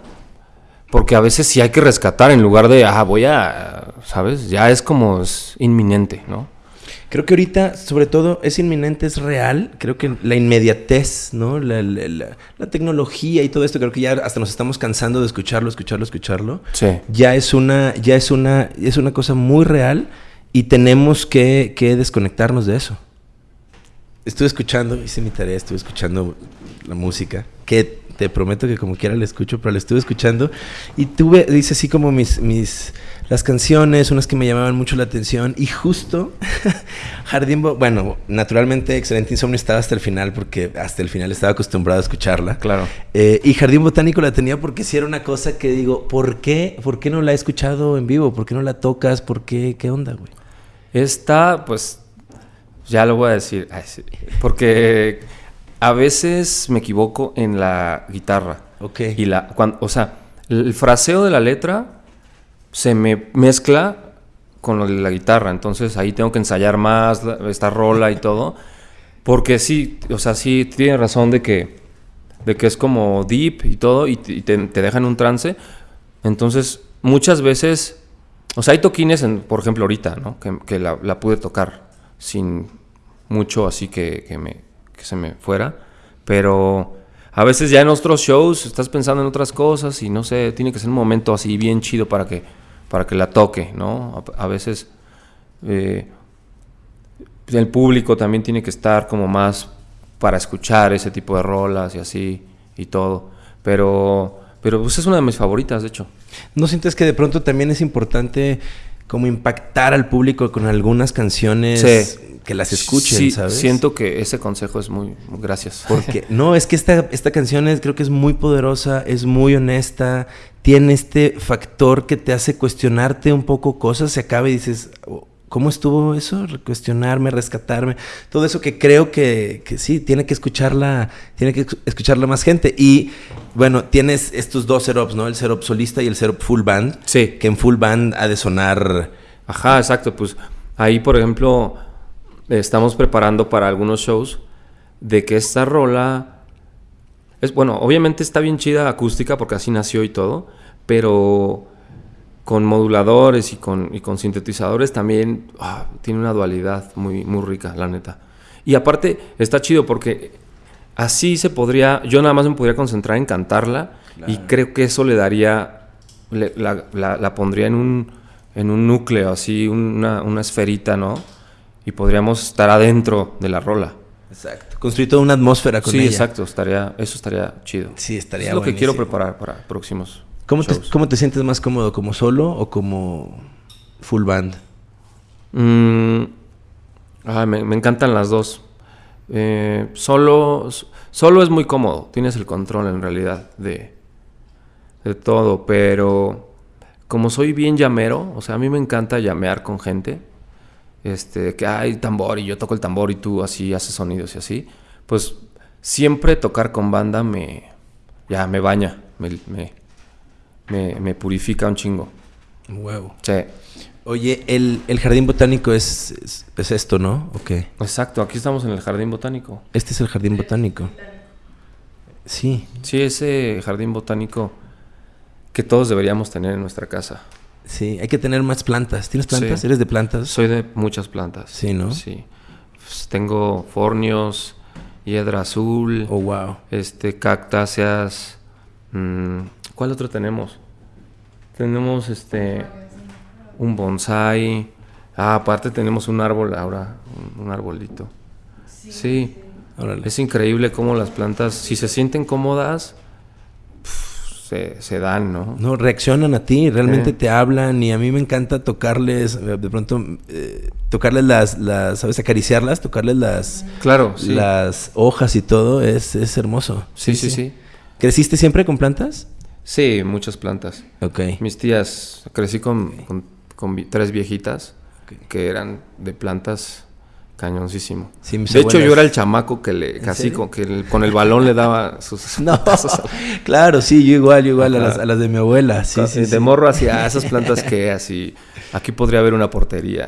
Porque a veces sí hay que rescatar en lugar de, ah, voy a, ¿sabes? Ya es como es inminente, ¿no? Creo que ahorita, sobre todo, es inminente, es real. Creo que la inmediatez, ¿no? La, la- la- la tecnología y todo esto, creo que ya hasta nos estamos cansando de escucharlo, escucharlo, escucharlo. Sí. Ya es una, ya es una, es una cosa muy real y tenemos que, que desconectarnos de eso. Estuve escuchando, hice mi tarea, estuve escuchando la música, que te prometo que como quiera la escucho, pero la estuve escuchando y tuve, dice así como mis, mis, las canciones, unas que me llamaban mucho la atención y justo Jardín, Bo- bueno, naturalmente Excelente Insomnio estaba hasta el final porque hasta el final estaba acostumbrado a escucharla. Claro. Eh, y Jardín Botánico la tenía porque si era una cosa que digo, ¿por qué? ¿Por qué no la he escuchado en vivo? ¿Por qué no la tocas? ¿Por qué? ¿Qué onda, güey? Esta, pues, ya lo voy a decir. Ay, sí. Porque a veces me equivoco en la guitarra. Ok. Y la, cuan- o sea, el fraseo de la letra se me mezcla con lo de la guitarra. Entonces ahí tengo que ensayar más la- esta rola y todo. Porque sí, o sea, sí tiene razón de que, de que es como deep y todo y te, y te, te deja en un trance. Entonces, muchas veces, o sea, hay toquines, en, por ejemplo, ahorita, ¿no? Que, que la, la pude tocar sin mucho así que, que, me, que se me fuera. Pero a veces ya en otros shows estás pensando en otras cosas y no sé, tiene que ser un momento así bien chido para que, para que la toque, ¿no? A, veces eh, el público también tiene que estar como más para escuchar ese tipo de rolas y así y todo. Pero, pero pues es una de mis favoritas, de hecho. ¿No sientes que de pronto también es importante como impactar al público con algunas canciones Sí. que las escuchen, Sí, ¿sabes? Siento que ese consejo es muy... Gracias. Porque, no, es que esta, esta canción es, creo que es muy poderosa, es muy honesta, tiene este factor que te hace cuestionarte un poco cosas, se acaba y dices, "Oh, ¿cómo estuvo eso? Cuestionarme, rescatarme, todo eso que creo que, que sí, tiene que escucharla, tiene que escucharla más gente. Y bueno, tienes estos dos setups, ¿no? El setup solista y el setup full band. Sí. Que en full band ha de sonar... Ajá, exacto. Pues ahí, por ejemplo, estamos preparando para algunos shows de que esta rola es bueno, obviamente está bien chida acústica porque así nació y todo, pero con moduladores y con, y con sintetizadores también ah, tiene una dualidad muy, muy rica, la neta. Y aparte está chido porque así se podría, yo nada más me podría concentrar en cantarla y creo que eso le daría, le- la, la- la pondría en un, en un núcleo, así, una, una esferita, ¿no? Y podríamos estar adentro de la rola. Exacto. Construir toda una atmósfera con Sí, ella. exacto, estaría, eso estaría chido. Sí, estaría es lo que quiero preparar para próximos ¿Cómo te, shows. ¿Cómo te sientes más cómodo? ¿Como solo o como full band? Mm, ah, me, me encantan las dos. Eh, solo, solo es muy cómodo, tienes el control en realidad de, de todo, pero como soy bien llamero, o sea, a mí me encanta llamear con gente, este, que hay tambor y yo toco el tambor y tú así haces sonidos y así, pues siempre tocar con banda me, ya me baña, me, me, me, me purifica un chingo. Huevo. Sí. Oye, el, el jardín botánico es, es, es esto, ¿no? Ok. Exacto, aquí estamos en el jardín botánico. Este es el jardín botánico. Sí. Sí, ese jardín botánico que todos deberíamos tener en nuestra casa. Sí, hay que tener más plantas. ¿Tienes plantas? Sí. ¿Eres de plantas? Soy de muchas plantas. Sí, ¿no? Sí. Pues, tengo fornios, hiedra azul, Oh, wow. este, cactáceas. mm, ¿Cuál otro tenemos? Tenemos este un bonsai. Ah, aparte tenemos un árbol ahora, un, un arbolito. Sí. Órale. Es increíble cómo las plantas, si se sienten cómodas, se, se dan, ¿no? No, reaccionan a ti, realmente Eh. te hablan y a mí me encanta tocarles, de pronto, eh, tocarles las, las, ¿sabes? Acariciarlas, tocarles las, Claro, sí. las hojas y todo, es, es hermoso. Sí, sí, sí. ¿Creciste siempre con plantas? Sí, muchas plantas. Ok. Mis tías, crecí con, con- con vi- tres viejitas que eran de plantas cañoncísimo. de hecho, yo era el chamaco que le, casi con, que con el balón le daba sus no, Claro, sí, yo igual, yo igual a las, de mi abuela. Sí, sí, de morro hacia esas plantas que así. Aquí podría haber una portería.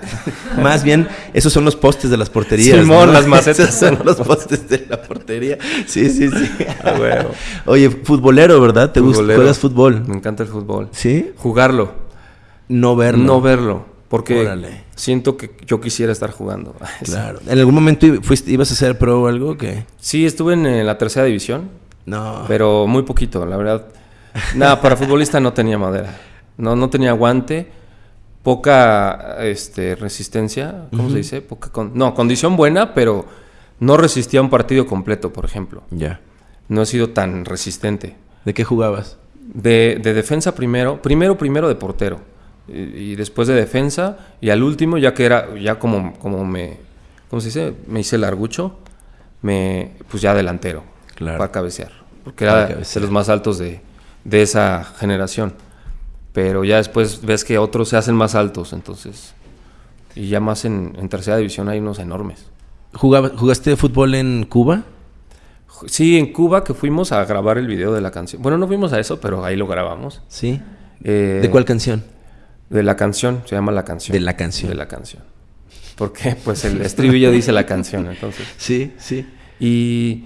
Más bien, esos son los postes de las porterías. Simón, las macetas son los postes de la portería. Sí, sí, sí. Oye, futbolero, ¿verdad? ¿Te gusta? ¿Juegas fútbol? Me encanta el fútbol. ¿Sí? Jugarlo. No verlo. No verlo. Porque siento que yo quisiera estar jugando. Claro. ¿En algún momento fuiste, ibas a ser pro o algo? que Sí, estuve en, la tercera división. No. Pero muy poquito, la verdad. Nada, para futbolista no tenía madera. No, no tenía guante. Poca este, resistencia. ¿Cómo se dice? Poca no, condición buena, pero no resistía un partido completo, por ejemplo. Ya. No he sido tan resistente. ¿De qué jugabas? De, de defensa primero. Primero, primero de portero y, después de defensa y al último ya que era ya como como me ¿cómo se dice? Me hice largucho, me pues ya delantero claro. para cabecear, porque era de los más altos de, de esa generación. Pero ya después ves que otros se hacen más altos, entonces y ya más en, en tercera división hay unos enormes. ¿Jugaste fútbol en Cuba? Sí, en Cuba que fuimos a grabar el video de la canción. Bueno, no fuimos a eso, pero ahí lo grabamos. Sí. Eh, ¿De cuál canción? De la canción, se llama La Canción. De la canción. De la canción. Porque pues el estribillo dice la canción, entonces. Sí, sí. Y,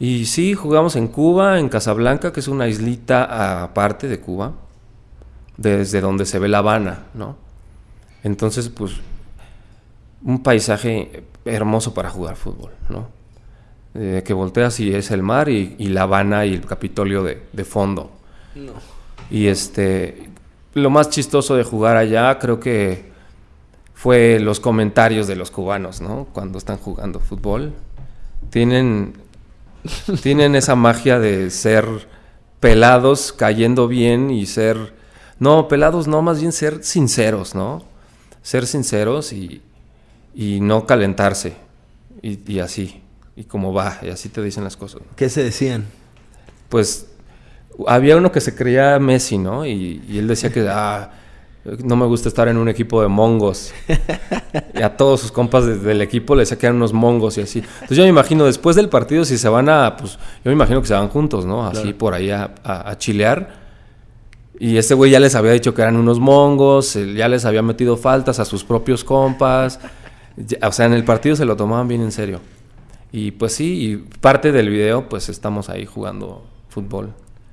y sí, jugamos en Cuba, en Casablanca, que es una islita aparte de Cuba, desde donde se ve La Habana, ¿no? Entonces, pues, un paisaje hermoso para jugar fútbol, ¿no? Eh, que volteas y es el mar y, y, La Habana y el Capitolio de, de fondo. No. Y este, lo más chistoso de jugar allá creo que fue los comentarios de los cubanos, ¿no? Cuando están jugando fútbol. Tienen, tienen esa magia de ser pelados cayendo bien y ser... No, pelados no, más bien ser sinceros, ¿no? Ser sinceros y, y no calentarse. Y, y así. Y como va, y así te dicen las cosas. ¿Qué se decían? Pues había uno que se creía Messi, ¿no? Y, él decía que, ah, no me gusta estar en un equipo de mongos. y a todos sus compas del equipo le decía que eran unos mongos y así. Entonces yo me imagino, después del partido, si se van a, pues, yo me imagino que se van juntos, ¿no? Así por ahí a, chilear. Y este güey ya les había dicho que eran unos mongos, ya les había metido faltas a sus propios compas. O sea, en el partido se lo tomaban bien en serio. Y pues sí, y parte del video, pues estamos ahí jugando fútbol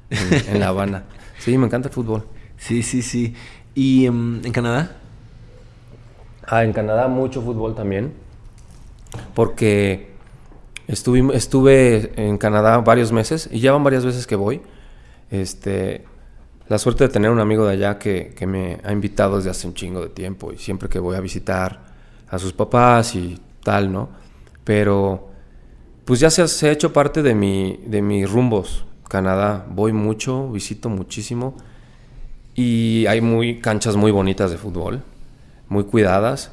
en, La Habana. Sí, me encanta el fútbol. Sí, sí, sí. ¿Y em, en Canadá? Ah, en Canadá mucho fútbol también. Porque estuve, estuve en Canadá varios meses y ya van varias veces que voy. Este, la suerte de tener un amigo de allá que, que, me ha invitado desde hace un chingo de tiempo y siempre que voy a visitar a sus papás y tal, ¿no? Pero pues ya se, se ha hecho parte de, mi, de mis rumbos. Canadá voy mucho, visito muchísimo y hay muy canchas muy bonitas de fútbol, muy cuidadas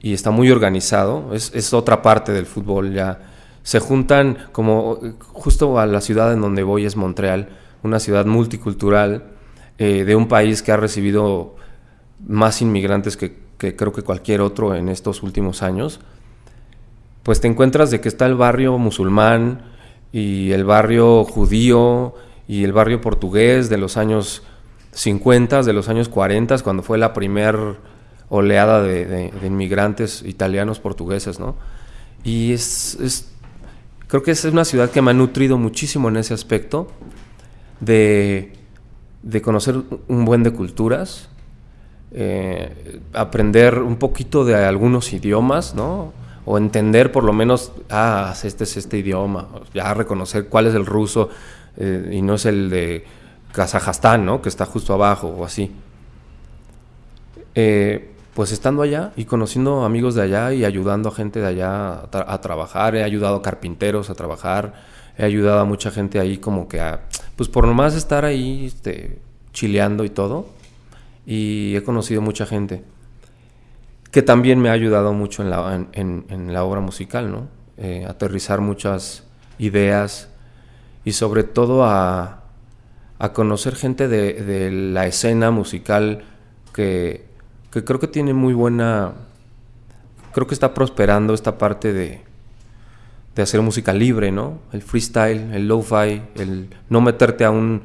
y está muy organizado. Es, otra parte del fútbol ya. Se juntan como justo a la ciudad en donde voy es Montreal, una ciudad multicultural eh, de un país que ha recibido más inmigrantes que, que creo que cualquier otro en estos últimos años. Pues te encuentras de que está el barrio musulmán, y el barrio judío y el barrio portugués de los años 50, de los años 40, cuando fue la primera oleada de, inmigrantes italianos portugueses, ¿no? Y es, creo que es una ciudad que me ha nutrido muchísimo en ese aspecto de, conocer un buen de culturas, eh, aprender un poquito de algunos idiomas, ¿no? O entender por lo menos, ah, este es este idioma, ya reconocer cuál es el ruso eh, y no es el de Kazajstán, ¿no? Que está justo abajo o así. Eh, pues estando allá y conociendo amigos de allá y ayudando a gente de allá a, trabajar, he ayudado a carpinteros a trabajar, he ayudado a mucha gente ahí como que a, pues por nomás estar ahí este, chileando y todo, y he conocido mucha gente que también me ha ayudado mucho en la, en, la obra musical, ¿no? Eh, aterrizar muchas ideas y sobre todo a, conocer gente de, la escena musical que, creo que tiene muy buena, creo que está prosperando esta parte de, de hacer música libre, ¿no? El freestyle, el lo-fi, el no meterte a un,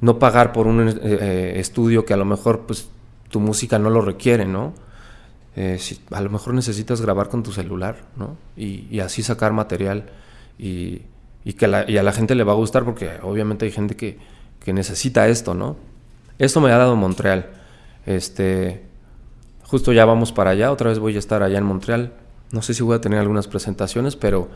no pagar por un eh, eh, estudio que a lo mejor pues tu música no lo requiere, ¿no? Eh, a lo mejor necesitas grabar con tu celular, ¿no? Y, así sacar material y, que a la gente le va a gustar porque obviamente hay gente que, necesita esto, ¿no? Esto me ha dado Montreal. Este, justo ya vamos para allá, otra vez voy a estar allá en Montreal. No sé si voy a tener algunas presentaciones, pero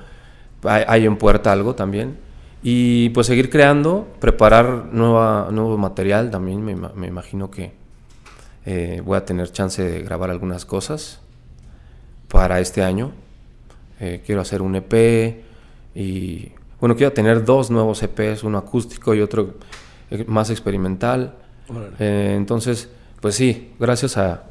hay, en puerta algo también. Y pues seguir creando, preparar nuevo material también, me, imagino que eh, voy a tener chance de grabar algunas cosas para este año. Eh, quiero hacer un EP y bueno, quiero tener dos nuevos EPs, uno acústico y otro eh, más experimental. entonces, pues sí, gracias a,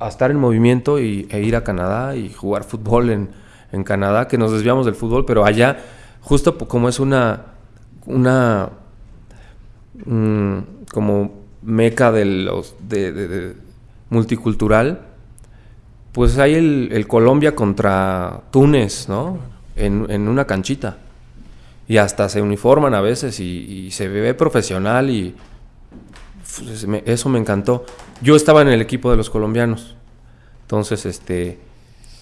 a, estar en movimiento y, e ir a Canadá y jugar fútbol en, en Canadá, que nos desviamos del fútbol, pero allá, justo como es una, una mm, como meca de los, de, multicultural, pues hay el, Colombia contra Túnez, ¿no? En, una canchita. Y hasta se uniforman a veces y, se ve profesional y pues, eso me encantó. Yo estaba en el equipo de los colombianos. Entonces, este,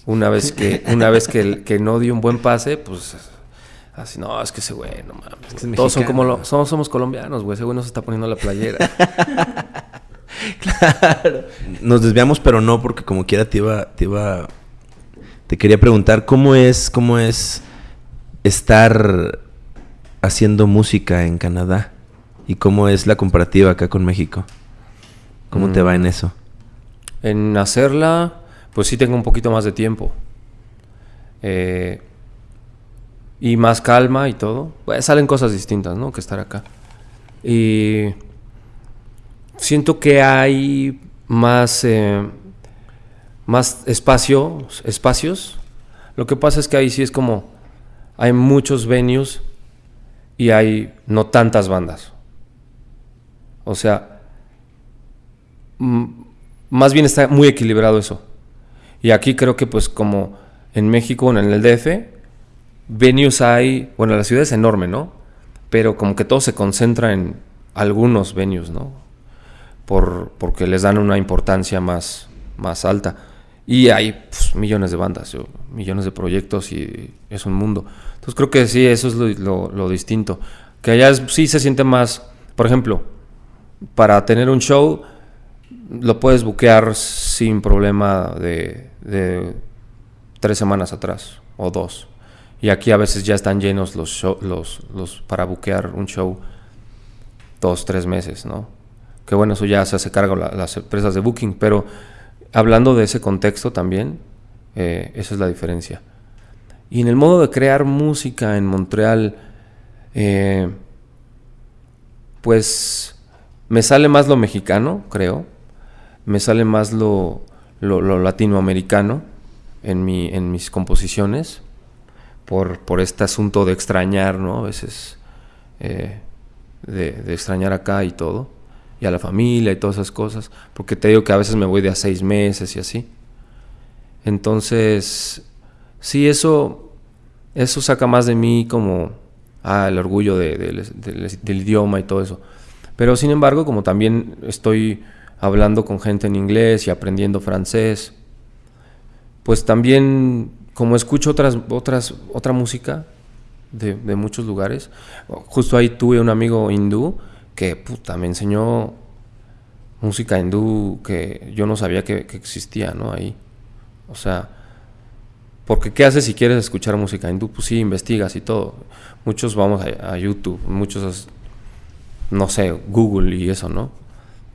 una vez que, una vez que, que no dio un buen pase, pues así, no, es que ese güey, no mames. Todos son como lo, somos, somos colombianos, güey. Ese güey no se está poniendo la playera. claro. Nos desviamos, pero no, porque como quiera te iba, te iba. Te quería preguntar cómo es, cómo es estar haciendo música en Canadá y cómo es la comparativa acá con México. ¿Cómo te va en mm. eso? En hacerla, pues sí tengo un poquito más de tiempo. Eh, y más calma y todo. Pues salen cosas distintas, ¿no? Que estar acá. Y siento que hay más, eh, más espacio, espacios. Lo que pasa es que ahí sí es como hay muchos venues y hay no tantas bandas. O sea, más bien está muy equilibrado eso. Y aquí creo que pues como en México, en el DF, venues hay, bueno, la ciudad es enorme, ¿no? Pero como que todo se concentra en algunos venues, ¿no? Por, porque les dan una importancia más, más alta. Y hay pues, millones de bandas, millones de proyectos y es un mundo. Entonces creo que sí, eso es lo, lo distinto. Que allá sí se siente más, por ejemplo, para tener un show lo puedes buquear sin problema de, tres semanas atrás o dos. Y aquí a veces ya están llenos los, los, los para buquear un show dos, tres meses, ¿no? Que bueno, eso ya se hace cargo las empresas de booking, pero hablando de ese contexto también, eh, esa es la diferencia. Y en el modo de crear música en Montreal, eh, pues me sale más lo mexicano, creo me sale más lo, latinoamericano en, mi, en mis composiciones, por, por este asunto de extrañar, ¿no? A veces eh, de, extrañar acá y todo, y a la familia y todas esas cosas, porque te digo que a veces me voy de a seis meses y así. Entonces, sí, eso, eso saca más de mí como ah, el orgullo del idioma y todo eso. Pero sin embargo, como también estoy hablando con gente en inglés y aprendiendo francés. Pues también, como escucho otras, otras, otra música de, muchos lugares, justo ahí tuve un amigo hindú que puta, me enseñó música hindú que yo no sabía que, existía, ¿no? Ahí. O sea, porque ¿qué haces si quieres escuchar música hindú? Pues sí, investigas y todo. Muchos vamos a, a YouTube, muchos, no sé, Google y eso, ¿no?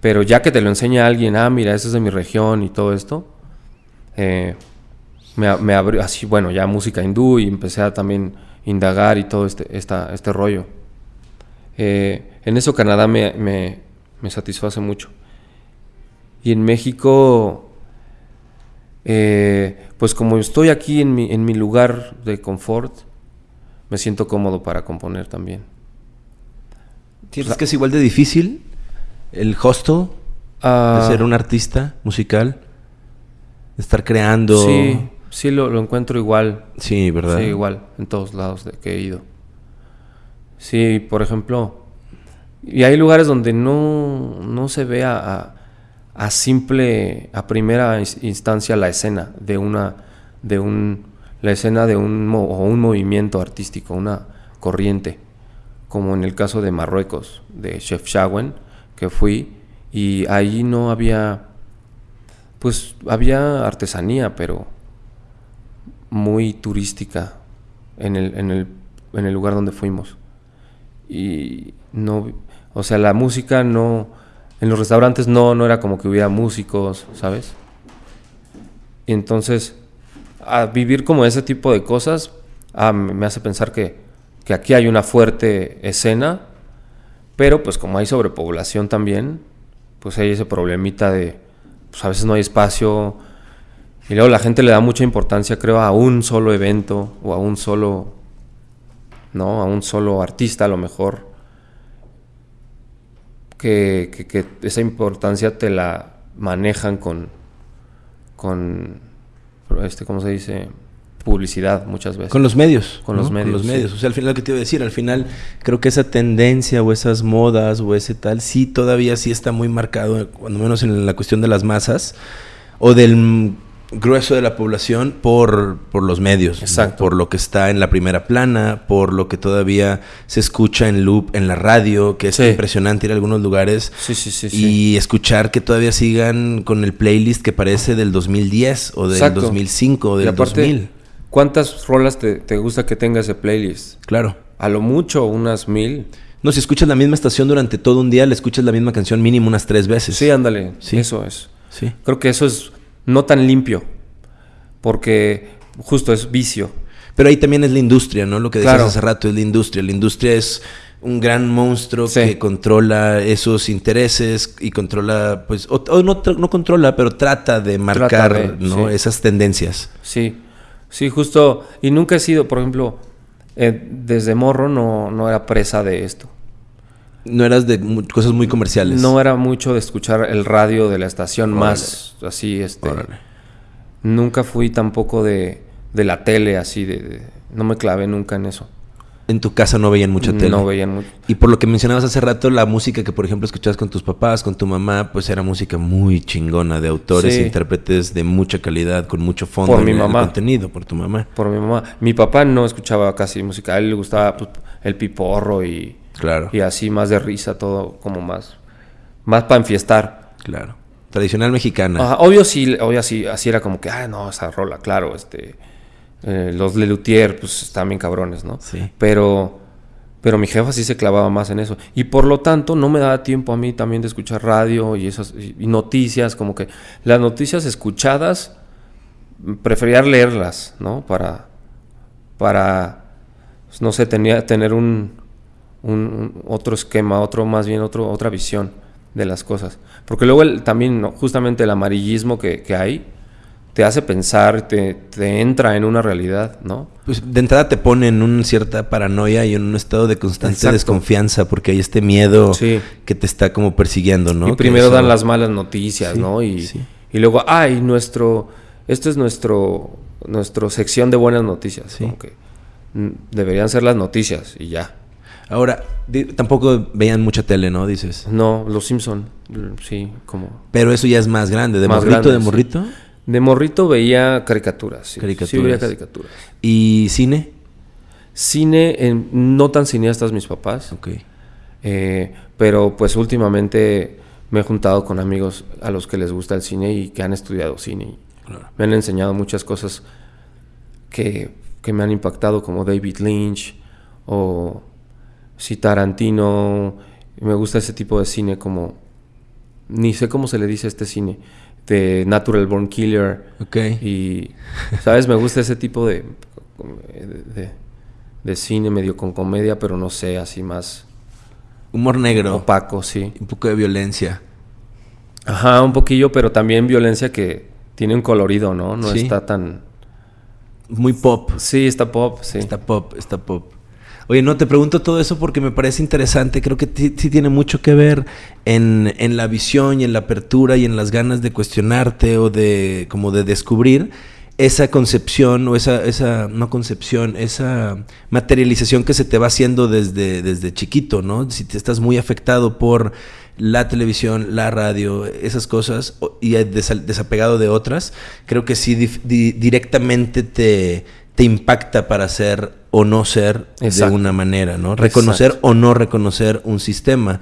Pero ya que te lo enseña alguien, ah, mira, eso es de mi región y todo esto, eh, me, abrió así, bueno, ya música hindú y empecé a también indagar y todo este, esta, este rollo. Eh, en eso Canadá me, me, satisface mucho. Y en México, eh, pues como estoy aquí en mi, en mi lugar de confort, me siento cómodo para componer también. ¿Tienes que es igual de difícil el hostel de ah. ser un artista musical, de estar creando. Sí, sí lo, lo encuentro igual. Sí, ¿verdad? Sí, igual, en todos lados de que he ido. Sí, por ejemplo, y hay lugares donde no, no se ve a, a- a simple, a primera ins- instancia la escena de una, de un, la escena de un, o un movimiento artístico, una corriente, como en el caso de Marruecos, de Chef Shawen, que fui, y ahí no había, pues había artesanía, pero muy turística en el, en el, en el lugar donde fuimos. Y no, o sea, la música no, en los restaurantes no, no era como que hubiera músicos, ¿sabes? Y entonces, a vivir como ese tipo de cosas, ah, me hace pensar que, que aquí hay una fuerte escena, pero pues como hay sobrepoblación también, pues hay ese problemita de, pues a veces no hay espacio, y luego la gente le da mucha importancia, creo, a un solo evento o a un solo, ¿no? A un solo artista a lo mejor. Que, que- que esa importancia te la manejan con, con, este, ¿cómo se dice? Publicidad muchas veces. Con los medios. Con los medios, Con los sí. medios. O sea, al final lo que te iba a decir, al final creo que esa tendencia o esas modas o ese tal, sí todavía sí está muy marcado, cuando menos en la cuestión de las masas o del grueso de la población por, por los medios. ¿no? Exacto. Por lo que está en la primera plana, por lo que todavía se escucha en loop en la radio, que es Sí. impresionante ir a algunos lugares. Sí, sí. Y escuchar que todavía sigan con el playlist que parece del 2010 o del Exacto. 2005 o Y del aparte, 2000. ¿cuántas rolas te, te gusta que tenga ese playlist? Claro. A lo mucho, unas mil. No, si escuchas la misma estación durante todo un día, le escuchas la misma canción mínimo unas tres veces. Sí, ándale. Sí. Eso es. Sí. Creo que eso es no tan limpio, porque justo es vicio. Pero ahí también es la industria, ¿no? Lo que decías Claro. hace rato es la industria. La industria es un gran monstruo Sí. que controla esos intereses y controla, pues, o, o no, no controla, pero trata de marcar, de, ¿no? sí. Esas tendencias. Sí, sí, justo. Y nunca he sido, por ejemplo, eh, desde morro no, no era presa de esto. No eras de mu- cosas muy comerciales. No era mucho de escuchar el radio de la estación Órale. más así, este. Órale. Nunca fui tampoco de, de la tele así, de, de- no me clavé nunca en eso. En tu casa no veían mucha tele. No veían mucho. Y por lo que mencionabas hace rato, la música que, por ejemplo, escuchabas con tus papás, con tu mamá, pues era música muy chingona, de autores Sí. e intérpretes de mucha calidad, con mucho fondo Por en mi el mamá. contenido, por tu mamá. Por mi mamá. Mi papá no escuchaba casi música, a él le gustaba pues, el piporro y, Claro, y así más de risa, todo como más, más para enfiestar. claro. Tradicional mexicana. Ajá, obvio sí, obvio sí, así era como que, ah, no, esa rola, claro, este, eh, los Lelutier, pues están bien cabrones, ¿no? Sí. Pero, pero mi jefa sí se clavaba más en eso. Y por lo tanto, no me daba tiempo a mí también de escuchar radio y esas, y, y noticias, como que las noticias escuchadas, prefería leerlas, ¿no? Para, para, pues, no sé, tenía, tener un, un- otro esquema, otro, más bien otro, otra visión de las cosas. Porque luego el- también, ¿no? justamente el amarillismo que, que hay, te hace pensar, te, te entra en una realidad, ¿no? Pues de entrada te pone en una cierta paranoia y en un estado de constante Exacto. desconfianza porque hay este miedo Sí. que te está como persiguiendo, ¿no? y primero eso- dan las malas noticias, Sí, ¿no? Y, sí. y luego, ay, nuestro, esto es nuestro, nuestro sección de buenas noticias. Sí. Como que mm, deberían ser las noticias y ya. Ahora, tampoco veían mucha tele, ¿no? Dices. No, los Simpson, sí, como... Pero eso ya es más grande. ¿De Más morrito, grande, de sí. morrito? De morrito veía caricaturas, sí. Sí Caricaturas. veía caricaturas. ¿Y cine? Cine, en- no tan cineastas mis papás, Ok. eh, pero pues últimamente me he juntado con amigos a los que les gusta el cine y que han estudiado cine. Claro. Me han enseñado muchas cosas que, que me han impactado, como David Lynch o si Tarantino. Me gusta ese tipo de cine como... Ni sé cómo se le dice a este cine. De Natural Born Killer. Ok. Y, ¿sabes? Me gusta ese tipo de, de, de cine medio con comedia, pero no sé, así más Humor negro. opaco, sí. Un poco de violencia. Ajá, un poquillo, pero también violencia que tiene un colorido, ¿no? No Sí. está tan... Muy pop. Sí, está pop, sí. Está pop, está pop. Oye, no, te pregunto todo eso porque me parece interesante. Creo que sí tiene mucho que ver en, en la visión y en la apertura y en las ganas de cuestionarte o de como de descubrir esa concepción o esa, esa, no concepción, esa materialización que se te va haciendo desde, desde chiquito, ¿no? Si te estás muy afectado por la televisión, la radio, esas cosas, y desapegado de otras, creo que sí directamente te, te impacta para ser o no ser de una manera, ¿no? Reconocer o no reconocer un sistema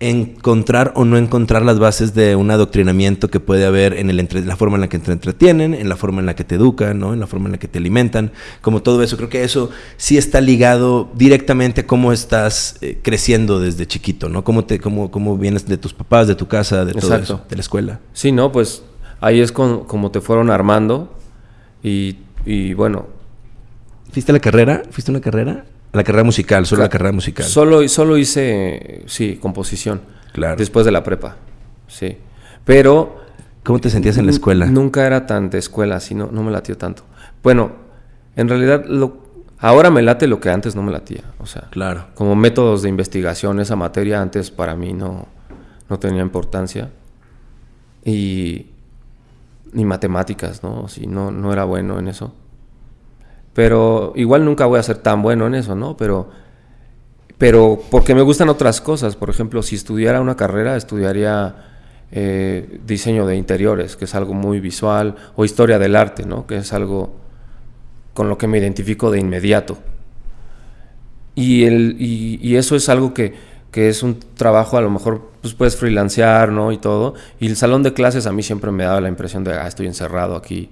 encontrar o no encontrar las bases de un adoctrinamiento que puede haber en el entre, la forma en la que te entretienen, en la forma en la que te educan, ¿no? en la forma en la que te alimentan, como todo eso. Creo que eso sí está ligado directamente a cómo estás eh, creciendo desde chiquito, ¿no? Cómo, te, cómo, cómo vienes de tus papás, de tu casa, de todo eso, de la escuela. Sí, no, pues ahí es como te fueron armando y, y bueno. ¿Fuiste a la carrera? ¿Fuiste a una carrera? La carrera musical, solo la carrera musical. Solo, solo hice, sí, composición. Claro. Después de la prepa, sí. Pero... ¿Cómo te sentías en la escuela? Nunca era tan de escuela, así no, no me latió tanto. Bueno, en realidad lo, ahora me late lo que antes no me latía. O sea, claro. como métodos de investigación, esa materia antes para mí no, no tenía importancia. Y ni matemáticas, ¿no? Sí, no, no era bueno en eso. Pero igual nunca voy a ser tan bueno en eso, ¿no? Pero, pero porque me gustan otras cosas. Por ejemplo, si estudiara una carrera, estudiaría eh, diseño de interiores, que es algo muy visual, o historia del arte, ¿no? Que es algo con lo que me identifico de inmediato. Y, el, y, eso es algo que, que, es un trabajo, a lo mejor pues puedes freelancear, ¿no? Y todo. Y el salón de clases a mí siempre me daba la impresión de, ah, estoy encerrado aquí,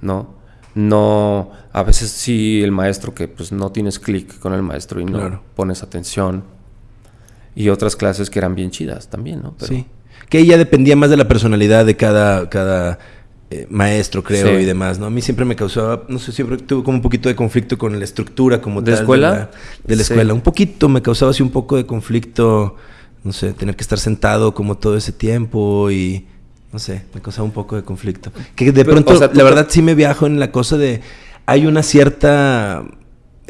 ¿no? No, a veces sí el maestro que pues no tienes clic con el maestro y no pones atención. Y otras clases que eran bien chidas también, ¿no? Sí. Que ya dependía más de la personalidad de cada, cada eh, maestro, creo, y demás, ¿no? A mí siempre me causaba, no sé, siempre tuve como un poquito de conflicto con la estructura como ¿De escuela? De la, escuela. Un poquito, me causaba así un poco de conflicto, no sé, tener que estar sentado como todo ese tiempo y no sé, me causaba un poco de conflicto. Que de pronto, la verdad sí me viajo en la cosa de, hay una cierta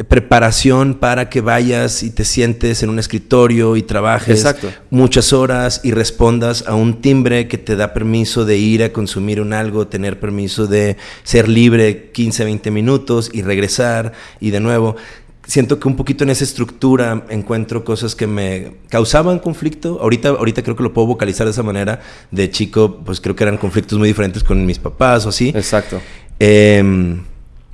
preparación para que vayas y te sientes en un escritorio y trabajes muchas horas y respondas a un timbre que te da permiso de ir a consumir un algo, tener permiso de ser libre 15, 20 minutos y regresar y de nuevo siento que un poquito en esa estructura encuentro cosas que me causaban conflicto. Ahorita, ahorita creo que lo puedo vocalizar de esa manera. De chico, pues creo que eran conflictos muy diferentes con mis papás o así. Exacto. Eh,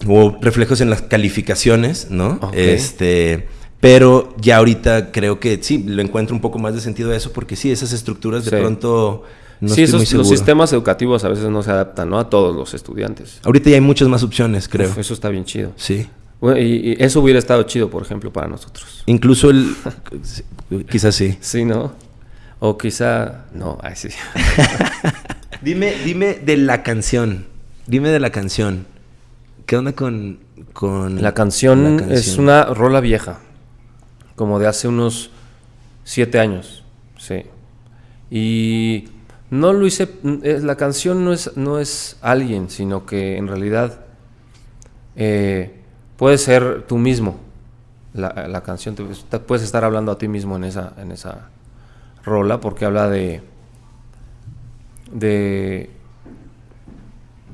hubo reflejos en las calificaciones, ¿no? Este. Pero ya ahorita creo que sí, lo encuentro un poco más de sentido a eso, porque sí, esas estructuras de pronto. No sí, esos, los sistemas educativos a veces no se adaptan, ¿no? A todos los estudiantes. Ahorita ya hay muchas más opciones, creo. eso está bien chido. Sí y, eso hubiera estado chido, por ejemplo, para nosotros. Incluso el... quizás sí. Sí, ¿no? O quizá... No, ay, sí. dime, dime de la canción. Dime de la canción. ¿Qué onda con, con la, canción es una rola vieja. Como de hace unos siete años. Sí. Y no lo hice... Eh, la canción no es, no es alguien, sino que en realidad... Eh, puedes ser tú mismo. La, canción, te, puedes estar hablando a ti mismo en esa, en esa rola porque habla de, de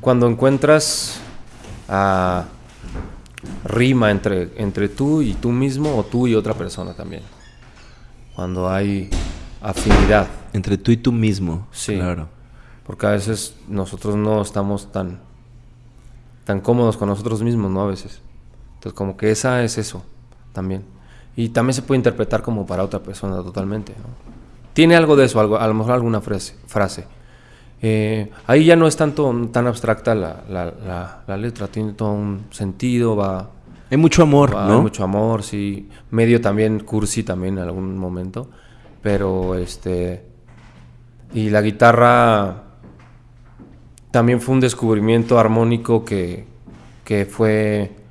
cuando encuentras a rima entre, entre tú y tú mismo o tú y otra persona también. Cuando hay afinidad. Entre tú y tú mismo. Sí. Claro. Porque a veces nosotros no estamos tan, tan cómodos con nosotros mismos, ¿no? A veces. Entonces, como que esa es eso también. Y también se puede interpretar como para otra persona totalmente. Tiene algo de eso, algo, a lo mejor alguna frase. frase. Eh, ahí ya no es tanto tan abstracta la, la, la, letra, tiene todo un sentido, va... Hay mucho amor, ¿no? Hay mucho amor, sí. Medio también cursi también en algún momento. Pero este... Y la guitarra también fue un descubrimiento armónico que, que fue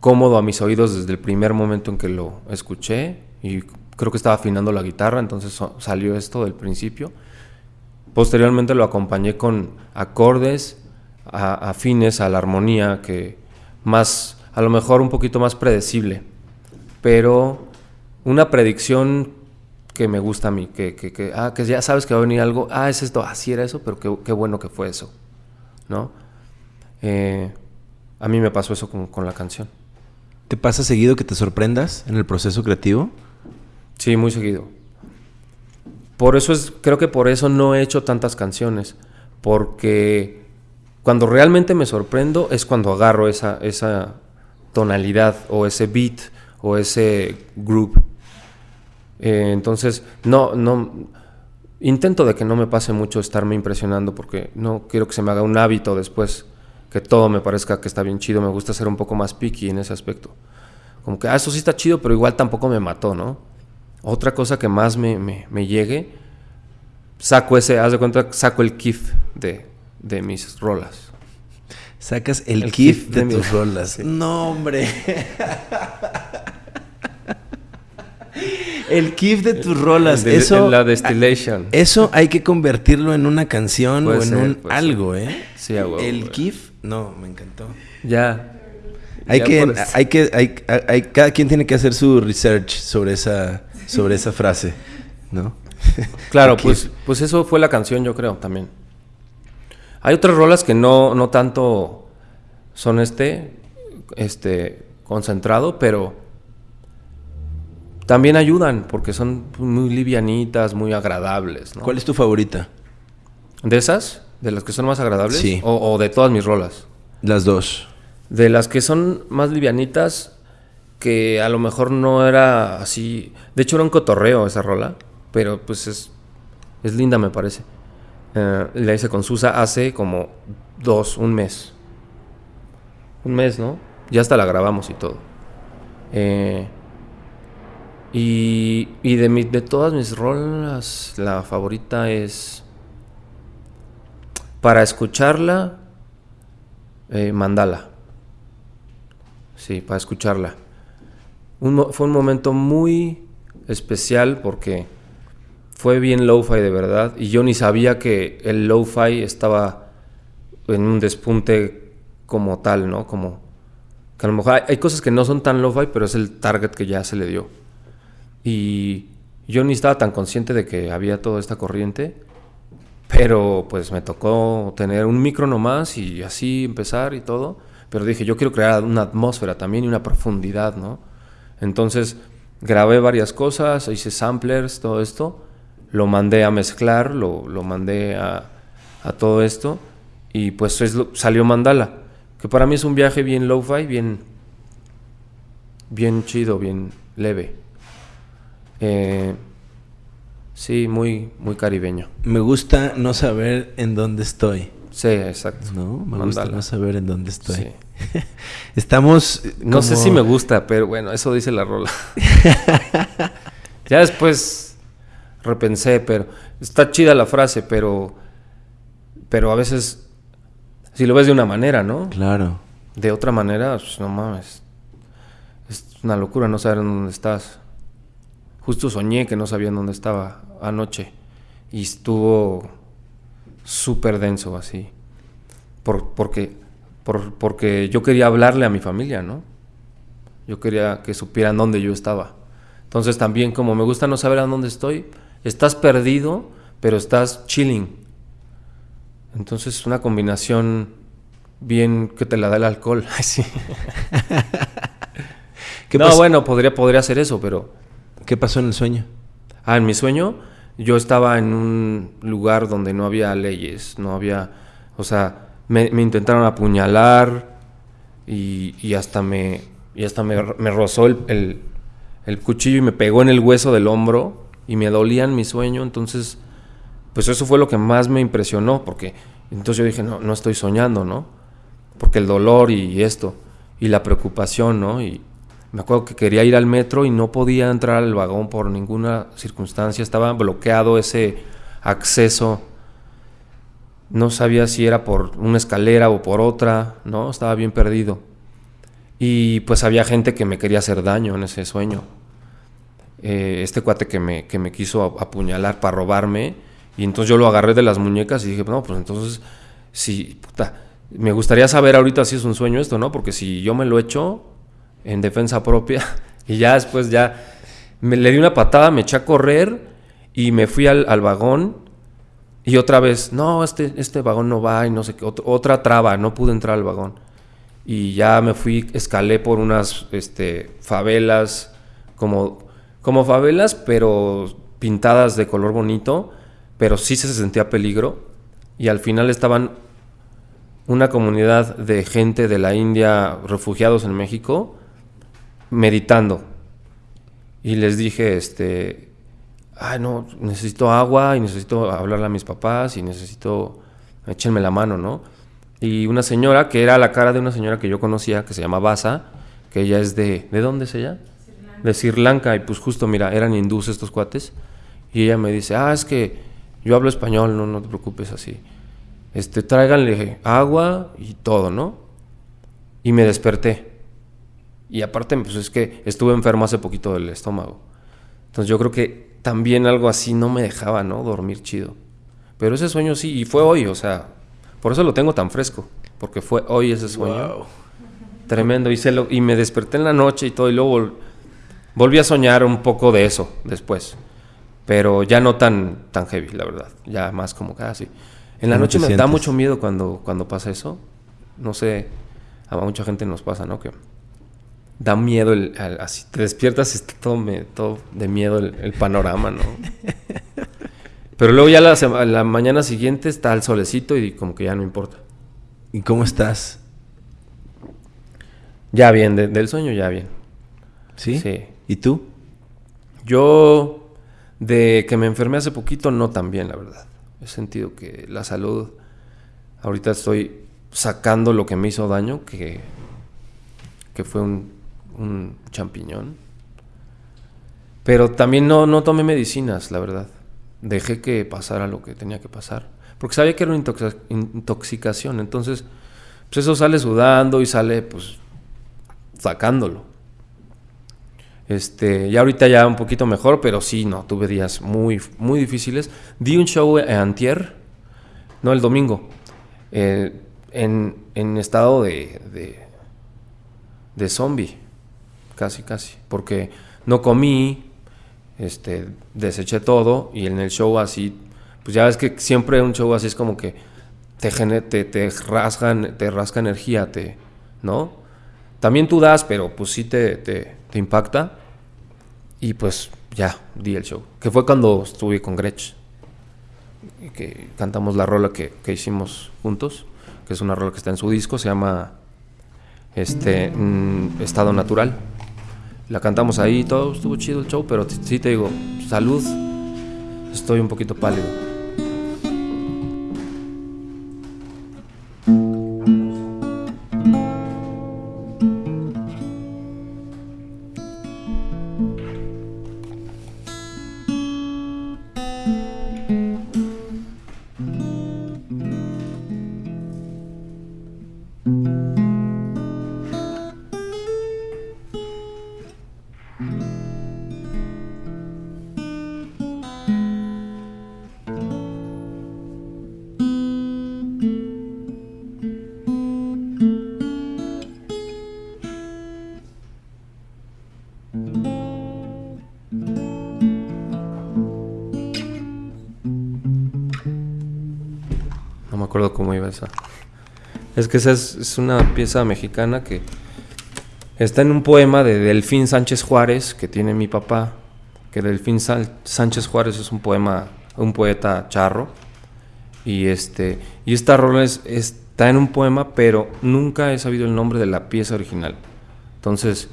cómodo a mis oídos desde el primer momento en que lo escuché y creo que estaba afinando la guitarra, entonces salió esto del principio. Posteriormente lo acompañé con acordes afines a la armonía, que más, a lo mejor un poquito más predecible, pero una predicción que me gusta a mí, que, que, ah, que ya sabes que va a venir algo, ah, es esto, así era eso, pero qué, qué bueno que fue eso, ¿no? Eh, a mí me pasó eso con, con la canción. ¿Te pasa seguido que te sorprendas en el proceso creativo? Sí, muy seguido. Por eso es, creo que por eso no he hecho tantas canciones. Porque cuando realmente me sorprendo es cuando agarro esa, esa tonalidad o ese beat o ese group. Eh, entonces, no, no. Intento de que no me pase mucho estarme impresionando porque no quiero que se me haga un hábito después, que todo me parezca que está bien chido. Me gusta ser un poco más picky en ese aspecto. Como que, ah, eso sí está chido, pero igual tampoco me mató, ¿no? Otra cosa que más me, me, me llegue, saco ese, haz de cuenta, saco el kif de, de mis rolas. Sacas el, el kif, de, de, tus rolas. Sí. No, hombre. el kif de tus rolas. De, eso, la destillation. Eso hay que convertirlo en una canción Puede o en ser, un algo, ser. ¿eh? Sí, a huevo, El güey. kif, no, me encantó. Ya. Hay Ya que, por hay que, hay, hay- cada quien tiene que hacer su research sobre esa, sobre esa frase, ¿no? Claro, pues, pues eso fue la canción, yo creo, también. Hay otras rolas que no, no tanto son este, este, concentrado, pero también ayudan porque son muy livianitas, muy agradables, ¿no? ¿Cuál es tu favorita? ¿De esas? ¿De las que son más agradables? Sí. O, o de todas mis rolas. Las dos. De las que son más livianitas, que a lo mejor no era así. De hecho, era un cotorreo esa rola, pero pues es, es linda, me parece. Eh, la hice con Susa hace como dos, un mes. Un mes, ¿no? Ya hasta la grabamos y todo. Eh, y y de, mi- de todas mis rolas, la favorita es. Para escucharla, eh, Mandala. Sí, para escucharla. Fue un momento muy especial porque fue bien lo-fi de verdad y yo ni sabía que el lo-fi estaba en un despunte como tal, ¿no? Como que a lo mejor hay, hay cosas que no son tan lo-fi, pero es el target que ya se le dio. Y yo ni estaba tan consciente de que había toda esta corriente, pero pues me tocó tener un micro nomás y así empezar y todo. Pero dije, yo quiero crear una atmósfera también y una profundidad, ¿no? Entonces grabé varias cosas, hice samplers, todo esto. Lo mandé a mezclar, lo, lo mandé a, todo esto. Y pues es salió Mandala. Que para mí es un viaje bien lo-fi, bien, bien chido, bien leve. Eh, sí, muy, muy caribeño. Me gusta no saber en dónde estoy. Sí, exacto. No, me gusta no saber en dónde estoy. Sí. Estamos. No sé si me gusta, pero bueno, eso dice la rola. ya después repensé, pero está chida la frase, pero pero a veces si lo ves de una manera, ¿no? Claro. De otra manera, pues, no mames. Es una locura no saber en dónde estás. Justo soñé que no sabía en dónde estaba anoche y estuvo súper denso así. Por, porque, por- porque yo quería hablarle a mi familia, ¿no? Yo quería que supieran dónde yo estaba. Entonces también como me gusta no saber a dónde estoy, estás perdido, pero estás chilling. Entonces es una combinación bien que te la da el alcohol. Sí. ¿Qué, no, pas- bueno, podría, podría hacer eso, pero... ¿Qué pasó en el sueño? Ah, en mi sueño yo estaba en un lugar donde no había leyes, no había... O sea, me, intentaron apuñalar y, y hasta me, y hasta me, me rozó el, el- cuchillo y me pegó en el hueso del hombro y me dolía en mi sueño. Entonces, pues eso fue lo que más me impresionó, porque entonces yo dije, no, no estoy soñando, ¿no? Porque el dolor y esto, y la preocupación, ¿no? Y me acuerdo que quería ir al metro y no podía entrar al vagón por ninguna circunstancia, estaba bloqueado ese acceso. No sabía si era por una escalera o por otra, ¿no? Estaba bien perdido. Y pues había gente que me quería hacer daño en ese sueño. Eh, este cuate que me, que me quiso ap- apuñalar para robarme. Y entonces yo lo agarré de las muñecas y dije, no, pues entonces, si, puta, me gustaría saber ahorita si es un sueño esto, ¿no? Porque si yo me lo echo en defensa propia y ya después ya me, le di una patada, me eché a correr y me fui al, vagón y otra vez, no, este, este vagón no va y no sé qué, ot- otra traba, no pude entrar al vagón. y ya me fui, escalé por unas este, favelas, como, como favelas, pero pintadas de color bonito, pero sí se sentía peligro. Y al final estaban una comunidad de gente de la India, refugiados en México, meditando. Y les dije, este, ay no, necesito agua y necesito hablarle a mis papás y necesito, échenme la mano, ¿no? Y una señora, que era la cara de una señora que yo conocía, que se llama Basa, que ella es de, ¿de dónde es ella? De Sri Lanka, y pues justo, mira, eran hindús estos cuates, y ella me dice, ah, es que yo hablo español, no, no te preocupes así. Este, tráiganle agua y todo, ¿no? Y me desperté. Y aparte, pues es que estuve enfermo hace poquito del estómago. Entonces yo creo que también algo así no me dejaba, ¿no? Dormir chido. Pero ese sueño sí, y fue hoy, o sea, por eso lo tengo tan fresco, porque fue hoy ese sueño. Tremendo, y, lo, y me desperté en la noche y todo, y luego volví a soñar un poco de eso después. Pero ya no tan, tan heavy, la verdad. Ya más como casi. En la noche me da mucho miedo cuando, cuando pasa eso. No sé, a mucha gente nos pasa, ¿no? Que da miedo, el, así te despiertas y está todo, todo de miedo el, panorama, ¿no? Pero luego ya la, la, mañana siguiente está el solecito y como que ya no importa. ¿Y cómo estás? Ya bien, del sueño ya bien. ¿Sí? Sí. ¿Y tú? Yo, de que me enfermé hace poquito, no tan bien, la verdad. He sentido que la salud, ahorita estoy sacando lo que me hizo daño, que, que fue un un champiñón. Pero también no, no tomé medicinas, la verdad. Dejé que pasara lo que tenía que pasar. Porque sabía que era una intoxicación. Entonces, pues eso sale sudando y sale, pues, sacándolo. Este, ya ahorita ya un poquito mejor, pero sí, no, tuve días muy, muy difíciles. Di un show en antier, no, el domingo, eh, en, en, estado de, de, de zombie casi, casi, porque no comí, este, deseché todo y en el show así, pues ya ves que siempre un show así es como que te, te, te, rasgan, te rasca energía, te, ¿no? También tú das, pero pues sí te, te, te impacta. Y pues ya, di el show, que fue cuando estuve con Gretsch, que cantamos la rola que, que hicimos juntos, que es una rola que está en su disco, se llama este, mm, Estado Natural la cantamos ahí, todo estuvo chido el show, pero sí te digo, salud, estoy un poquito pálido. Es que esa es, una pieza mexicana que está en un poema de Delfín Sánchez Juárez que tiene mi papá, que Delfín Sánchez Juárez es un poema, un poeta charro. Y este y esta rola está en un poema, pero nunca he sabido el nombre de la pieza original. Entonces,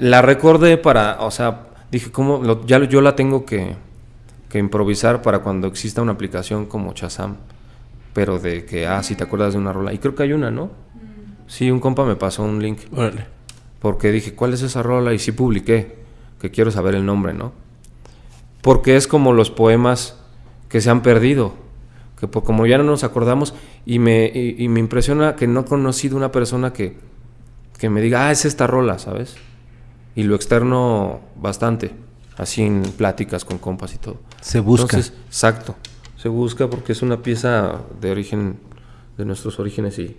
la recordé para, o sea, dije, ¿cómo? ya yo la tengo que, que improvisar para cuando exista una aplicación como Chazam pero de que, ah, si te acuerdas de una rola. Y creo que hay una, ¿no? Sí, un compa me pasó un link. Órale. Porque dije, ¿cuál es esa rola? Y sí publiqué, que quiero saber el nombre, ¿no? Porque es como los poemas que se han perdido, que como ya no nos acordamos, y me, y, me impresiona que no he conocido una persona que, que me diga, ah, es esta rola, ¿sabes? Y lo externo bastante, así en pláticas con compas y todo. Se busca. Entonces, exacto se busca porque es una pieza de origen, de nuestros orígenes y...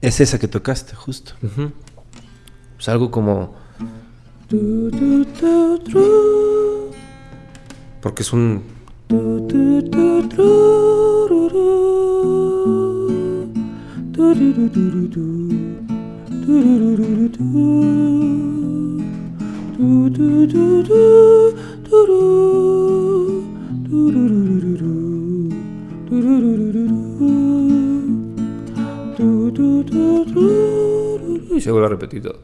Es esa que tocaste, justo. Es algo como... Porque es un... Y se vuelve a repetir todo.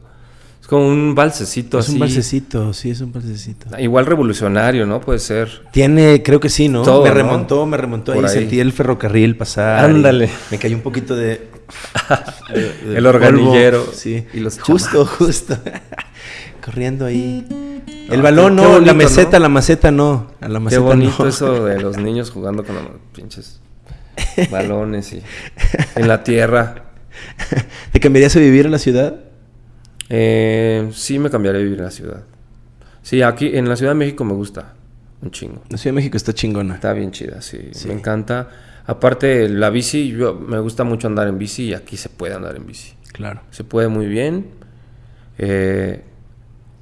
Es como un balsecito Es así. un balsecito, sí, es un balsecito. Igual revolucionario, ¿no? Puede ser. Tiene, creo que sí, ¿no? Todo, me ¿no? remontó, me remontó ahí, sentí el ferrocarril pasar. Ándale. Me cayó un poquito de... de- de El organillero polvo, Sí. y los justo, justo. Corriendo ahí. El Ah, balón qué- no, qué bonito, la meseta, ¿no? la maceta no. A la Qué bonito no. eso de los niños jugando con los pinches balones y en la tierra. ¿Te cambiarías a vivir en la ciudad? Eh, sí me cambiaré a vivir en la ciudad. Sí, aquí en la Ciudad de México me gusta un chingo. La Ciudad de México está chingona. Está bien chida, sí, Sí. me encanta. Aparte, la bici, yo me gusta mucho andar en bici y aquí se puede andar en bici. Claro. Se puede muy bien. Eh,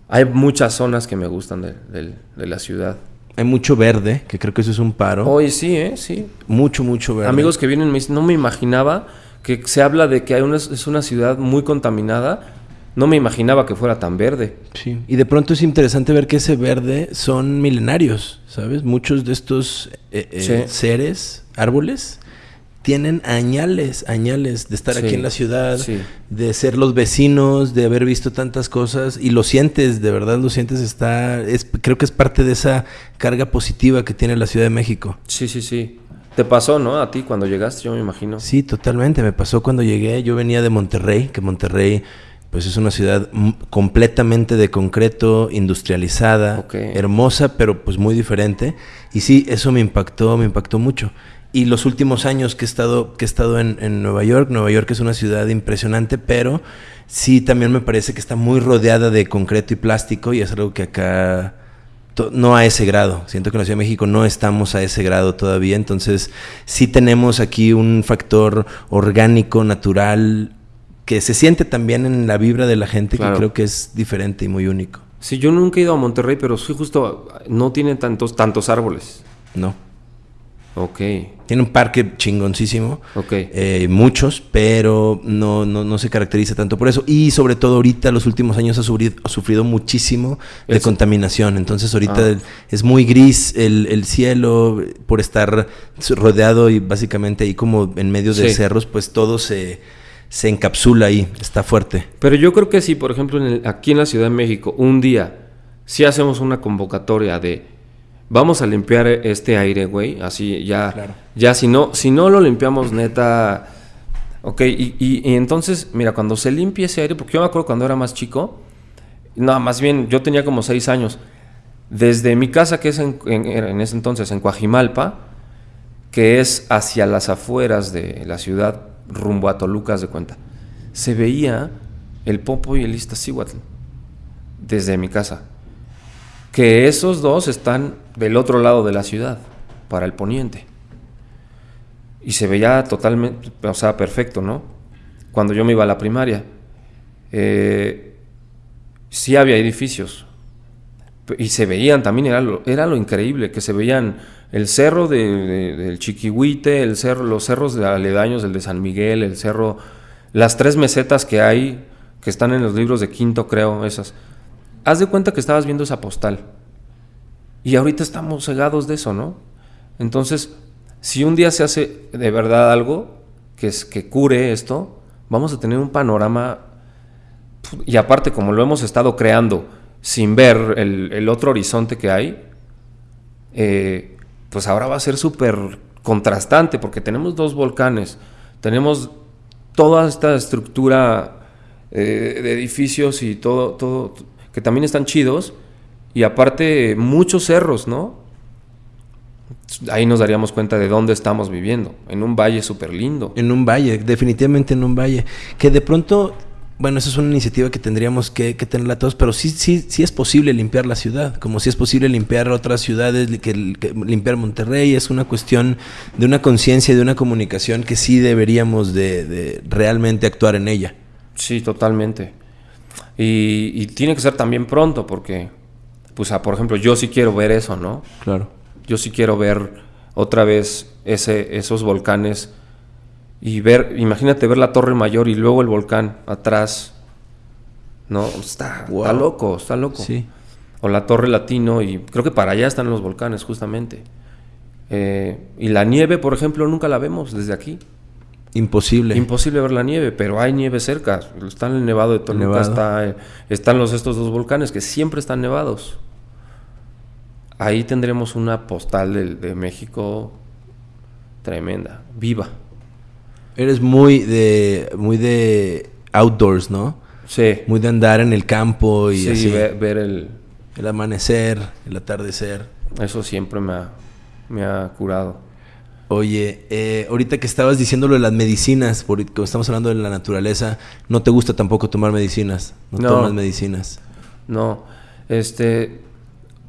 hay muchas zonas que me gustan de la ciudad. Hay mucho verde, que creo que eso es un paro. Hoy sí, ¿eh? Sí. Mucho, mucho verde. Amigos que vienen me dicen, no me imaginaba que se habla de que hay una, es una ciudad muy contaminada. No me imaginaba que fuera tan verde. Sí. Y de pronto es interesante ver que ese verde son milenarios, ¿sabes? Muchos de estos eh, eh, Sí. seres, árboles, tienen añales, añales de estar Sí. aquí en la ciudad, Sí. de ser los vecinos, de haber visto tantas cosas y lo sientes, de verdad lo sientes, está, es, creo que es parte de esa carga positiva que tiene la Ciudad de México. Sí, sí, sí. Te pasó, ¿no? A ti cuando llegaste, yo me imagino. Sí, totalmente. Me pasó cuando llegué. Yo venía de Monterrey, que Monterrey, pues es una ciudad completamente de concreto, industrializada, hermosa, pero pues muy diferente. Y sí, eso me impactó, me impactó mucho. Y los últimos años que he estado, que he estado en, en Nueva York, Nueva York es una ciudad impresionante, pero sí también me parece que está muy rodeada de concreto y plástico y es algo que acá no a ese grado. Siento que en la Ciudad de México no estamos a ese grado todavía. Entonces, sí tenemos aquí un factor orgánico, natural, que se siente también en la vibra de la gente, Claro. que creo que es diferente y muy único. Sí, yo nunca he ido a Monterrey, pero sí justo no tiene tantos, tantos árboles. No. Ok, Tiene un parque chingoncísimo. ok. eh, muchos, pero no, no, no se caracteriza tanto por eso. Y sobre todo ahorita, los últimos años, ha sufrido, ha sufrido muchísimo de contaminación. Entonces ahorita Ah. es muy gris el, el cielo por estar rodeado y básicamente ahí como en medio de Sí. cerros, pues todo se, se encapsula ahí, está fuerte. Pero yo creo que si, por ejemplo, en el- aquí en la Ciudad de México, un día, si hacemos una convocatoria de vamos a limpiar este aire, güey, así ya, Claro. ya si no, si no lo limpiamos neta, ok, y, y- y entonces, mira, cuando se limpie ese aire, porque yo me acuerdo cuando era más chico, no, más bien, yo tenía como seis años, desde mi casa, que es en, en- en ese entonces en Coajimalpa, que es hacia las afueras de la ciudad, rumbo a Toluca, haz de cuenta. Se veía el Popo y el Iztaccíhuatl desde mi casa. Que esos dos están del otro lado de la ciudad, para el poniente. Y se veía totalmente, o sea, perfecto, ¿no? Cuando yo me iba a la primaria. Eh, sí había edificios, y se veían también, era lo, era lo increíble, que se veían el cerro de, de- del Chiquihuite, el cerro, los cerros de aledaños, el de San Miguel, el cerro, las tres mesetas que hay, que están en los libros de quinto, creo, esas. Haz de cuenta que estabas viendo esa postal. Y ahorita estamos cegados de eso, ¿no? Entonces, si un día se hace de verdad algo que, es, que cure esto, vamos a tener un panorama y aparte, como lo hemos estado creando sin ver el, otro horizonte que hay, eh, pues ahora va a ser súper contrastante porque tenemos dos volcanes, tenemos toda esta estructura eh, de edificios y todo, todo, que también están chidos, y aparte muchos cerros, ¿no? Ahí nos daríamos cuenta de dónde estamos viviendo, en un valle súper lindo. En un valle, definitivamente en un valle. Que de pronto, bueno, eso es una iniciativa que tendríamos que, que tenerla todos, pero sí, sí, sí es posible limpiar la ciudad, como si es posible limpiar otras ciudades, que, que limpiar Monterrey, es una cuestión de una conciencia y de una comunicación que sí deberíamos de, de realmente actuar en ella. Sí, totalmente. Y, y tiene que ser también pronto, porque, pues, ah, por ejemplo, yo sí quiero ver eso, ¿no? Claro. Yo sí quiero ver otra vez ese, esos volcanes y ver, imagínate ver la torre mayor y luego el volcán atrás. No, está, está loco, está loco. Sí. O la torre latino y creo que para allá están los volcanes justamente. Eh, y la nieve, por ejemplo, nunca la vemos desde aquí. Imposible. Imposible ver la nieve, pero hay nieve cerca. Está en el Nevado de Toluca, Nevado. está, eh, están los, estos dos volcanes que siempre están nevados. Ahí tendremos una postal de, México tremenda, viva. Eres muy de muy de outdoors, ¿no? Sí, Muy de andar en el campo y sí, así. ve- ver el, El amanecer, el atardecer. eso siempre me ha, me ha curado. Oye, eh, ahorita que estabas diciendo lo de las medicinas, porque estamos hablando de la naturaleza, no te gusta tampoco tomar medicinas. No, No. tomas medicinas. No, este,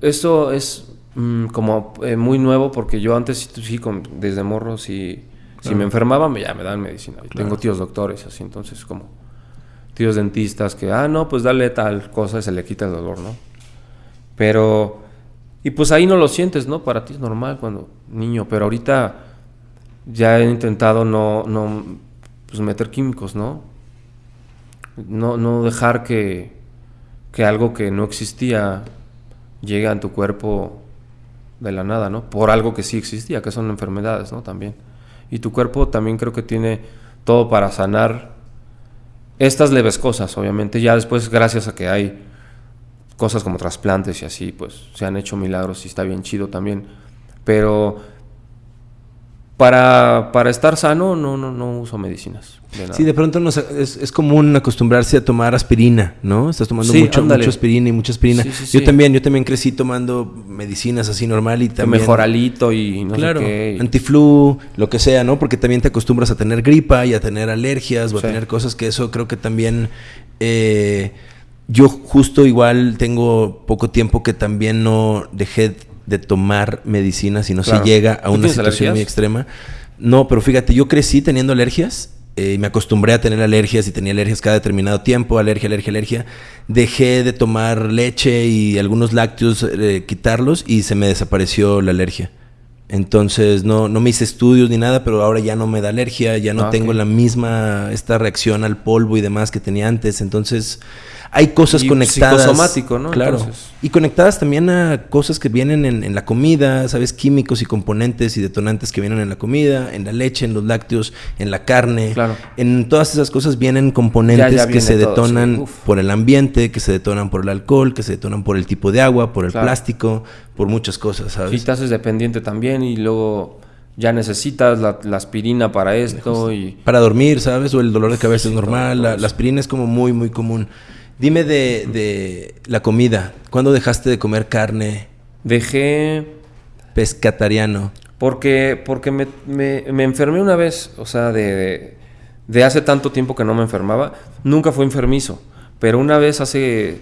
eso es mm, como eh, muy nuevo porque yo antes sí, sí, con- desde morro, sí, si me enfermaba, me, ya me daban medicina. Y Tengo tíos doctores, así, entonces como tíos dentistas que, ah, no, pues dale tal cosa y se le quita el dolor, ¿no? Pero, y pues ahí no lo sientes, ¿no? Para ti es normal cuando niño, pero ahorita ya he intentado no, no, pues meter químicos, ¿no? No, no dejar que, que algo que no existía llegue a tu cuerpo de la nada, ¿no? Por algo que sí existía, que son enfermedades, ¿no? También. Y tu cuerpo también creo que tiene todo para sanar estas leves cosas, obviamente. Ya después, gracias a que hay cosas como trasplantes y así, pues se han hecho milagros y está bien chido también. Pero para, para estar sano no, no, no uso medicinas. de. Sí, de pronto nos- es, es común acostumbrarse a tomar aspirina, ¿no? Estás tomando Sí, mucho, aspirina y mucha aspirina. Sí, sí, Yo también, yo también crecí tomando medicinas así normal y también... mejor alito y no claro, sé qué. y- antiflu, lo que sea, ¿no? Porque también te acostumbras a tener gripa y a tener alergias o a tener cosas que eso creo que también... eh, yo justo igual tengo poco tiempo que también no dejé de tomar medicina si no Claro. se llega a ¿Tú una situación muy extrema. No, pero fíjate, yo crecí teniendo alergias eh, y me acostumbré a tener alergias y tenía alergias cada determinado tiempo, alergia, alergia, alergia. Dejé de tomar leche y algunos lácteos, eh, quitarlos y se me desapareció la alergia. Entonces no, no me hice estudios ni nada, pero ahora ya no me da alergia, ya no Ah, tengo la misma, esta reacción al polvo y demás que tenía antes. Entonces hay cosas Y conectadas. psicosomático, ¿no? Claro. Entonces. Y conectadas también a cosas que vienen en, en la comida, ¿sabes? Químicos y componentes y detonantes que vienen en la comida, en la leche, en los lácteos, en la carne. Claro. En todas esas cosas vienen componentes Ya, ya que se todo, detonan sí. Por el ambiente, que se detonan por el alcohol, que se detonan por el tipo de agua, por el Claro. plástico, por muchas cosas, Sí, ¿sabes? haces dependiente también y luego ya necesitas la, la aspirina para esto y Para dormir, ¿sabes? O el dolor de cabeza Sí, es normal. la aspirina es como muy, muy común. Dime de, de la comida. ¿Cuándo dejaste de comer carne dejé pescatariano? porque porque me, me- me enfermé una vez, o sea, de, de, de hace tanto tiempo que no me enfermaba, nunca fue enfermizo, pero una vez hace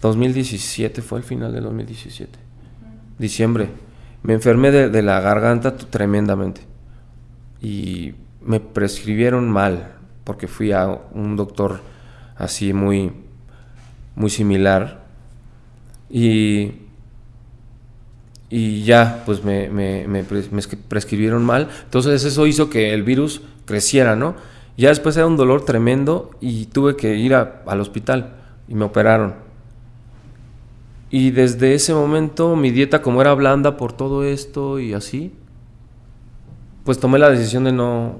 2017, fue el final del 2017, diciembre, me enfermé de, de la garganta tremendamente y me prescribieron mal, porque fui a un doctor así muy, muy similar y, y ya, pues me, me- me pres- me escri- prescribieron mal, entonces eso hizo que el virus creciera, ¿no? Ya después era un dolor tremendo y tuve que ir al hospital y me operaron. Y desde ese momento mi dieta como era blanda por todo esto y así, pues tomé la decisión de no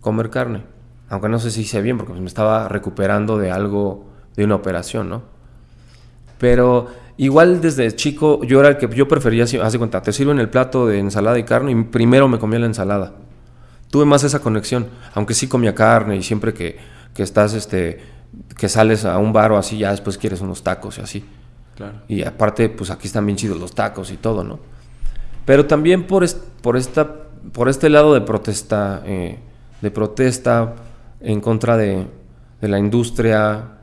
comer carne. Aunque no sé si hice bien porque pues, me estaba recuperando de algo, de una operación, ¿no? Pero igual desde chico yo era el que yo prefería, de cuenta, te sirven el plato de ensalada y carne y primero me comía la ensalada. Tuve más esa conexión, aunque sí comía carne y siempre que, que estás, este, que sales a un bar o así, ya después quieres unos tacos y así. Claro. Y aparte, pues aquí están bien chidos los tacos y todo, ¿no? Pero también por, por, esta, por este lado de protesta, eh, de protesta en contra de, de la industria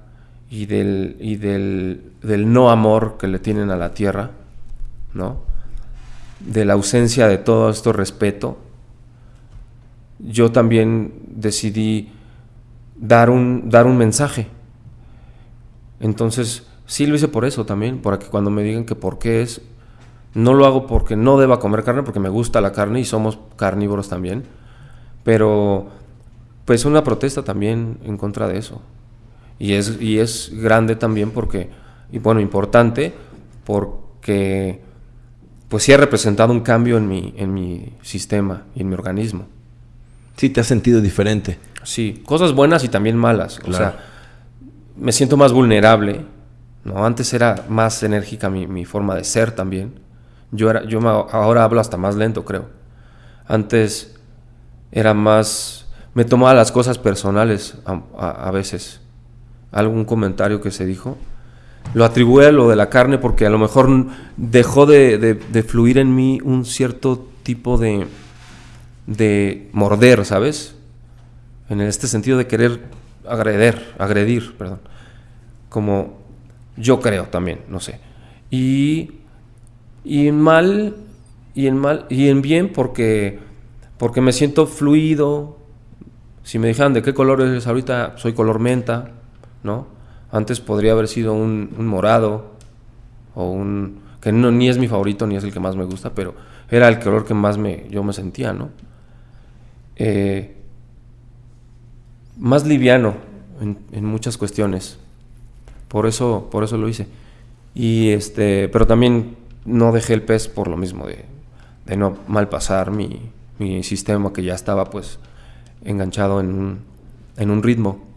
y, del, y del, del no amor que le tienen a la tierra, ¿no? De la ausencia de todo esto respeto, yo también decidí dar un, dar un mensaje. Entonces, sí lo hice por eso también, para que cuando me digan que por qué es, no lo hago porque no deba comer carne, porque me gusta la carne y somos carnívoros también, pero pues una protesta también en contra de eso. Y es, y es grande también porque, y bueno, importante, porque pues sí ha representado un cambio en mi, en mi sistema y en mi organismo. Sí, te has sentido diferente. Sí, cosas buenas y también malas. O sea, me siento más vulnerable. ¿no? Antes era más enérgica mi, mi forma de ser también. Yo, era, yo ahora hablo hasta más lento, creo. Antes era más... Me tomaba las cosas personales a, a veces. Algún comentario que se dijo. Lo atribuye a lo de la carne porque a lo mejor dejó de, fluir en mí un cierto tipo de, de morder, ¿sabes? En este sentido de querer agredir, agredir, perdón. Como yo creo también, no sé. Y, y en mal, y en mal, y en bien porque, porque me siento fluido. Si me dijeran de qué color eres ahorita, soy color menta, ¿no? Antes podría haber sido un, morado o un que no, ni es mi favorito ni es el que más me gusta, pero era el color que más me, yo me sentía, ¿no? Eh, más liviano en, muchas cuestiones. Por eso, por eso lo hice. Y este, pero también no dejé el pez por lo mismo de, de no malpasar mi, mi sistema que ya estaba pues enganchado en un, en un ritmo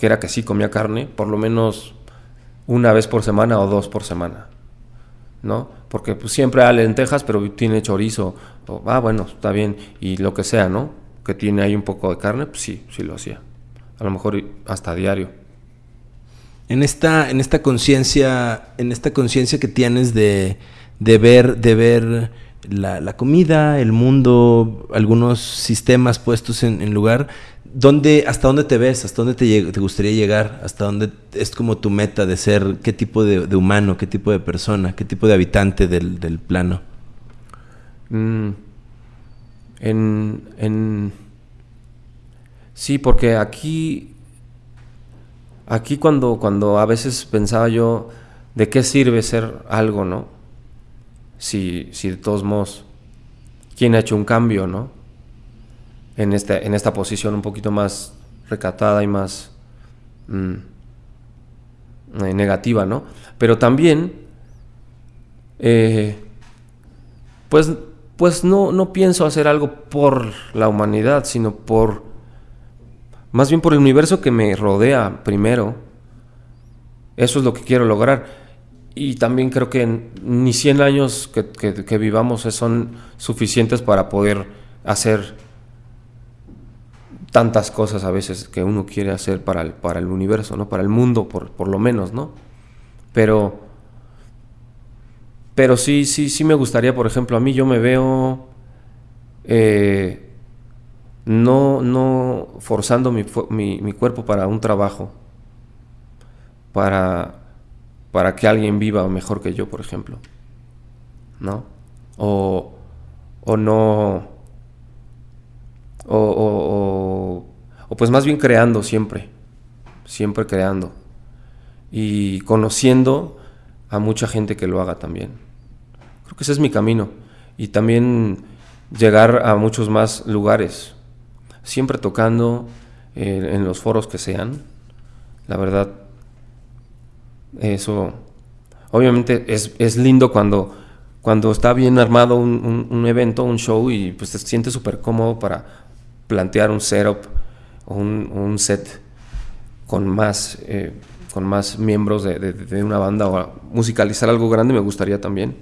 que era que sí comía carne por lo menos una vez por semana o dos por semana, ¿no? Porque pues, siempre hay lentejas, pero tiene chorizo, o, ah, bueno, está bien, y lo que sea, ¿no? Que tiene ahí un poco de carne, pues sí, sí lo hacía. A lo mejor hasta diario. En esta, en esta conciencia, en esta conciencia que tienes de, de ver, de ver la, la, comida, el mundo, algunos sistemas puestos en, en lugar, ¿Dónde, ¿Hasta dónde te ves? ¿Hasta dónde te, gustaría llegar? ¿Hasta dónde es como tu meta de ser? ¿Qué tipo de, de humano? ¿Qué tipo de persona? ¿Qué tipo de habitante del, del plano? Mm, en, en, sí, porque aquí, aquí cuando, cuando a veces pensaba yo, ¿de qué sirve ser algo, no? Si, si de todos modos, ¿quién ha hecho un cambio, no? En, este, en esta posición un poquito más recatada y más mm, eh, negativa, ¿no? Pero también, eh, pues, pues no, no pienso hacer algo por la humanidad, sino por, más bien por el universo que me rodea primero. Eso es lo que quiero lograr. Y también creo que ni 100 años que, que, que vivamos son suficientes para poder hacer tantas cosas a veces que uno quiere hacer para el, para el universo, ¿no? Para el mundo, por, por lo menos, ¿no? Pero, pero sí, sí, sí me gustaría, por ejemplo, a mí yo me veo eh, no, no forzando mi, mi, mi, cuerpo para un trabajo, para, para que alguien viva mejor que yo, por ejemplo, ¿no? O, o no o, o, pues más bien creando siempre, siempre creando y conociendo a mucha gente que lo haga también. Creo que ese es mi camino y también llegar a muchos más lugares, siempre tocando eh, en los foros que sean. La verdad, eso obviamente es, es lindo cuando, cuando está bien armado un, un, un, evento, un show y pues te sientes súper cómodo para plantear un setup o un, un set con más, eh, con más miembros de, de, una banda o musicalizar algo grande me gustaría también.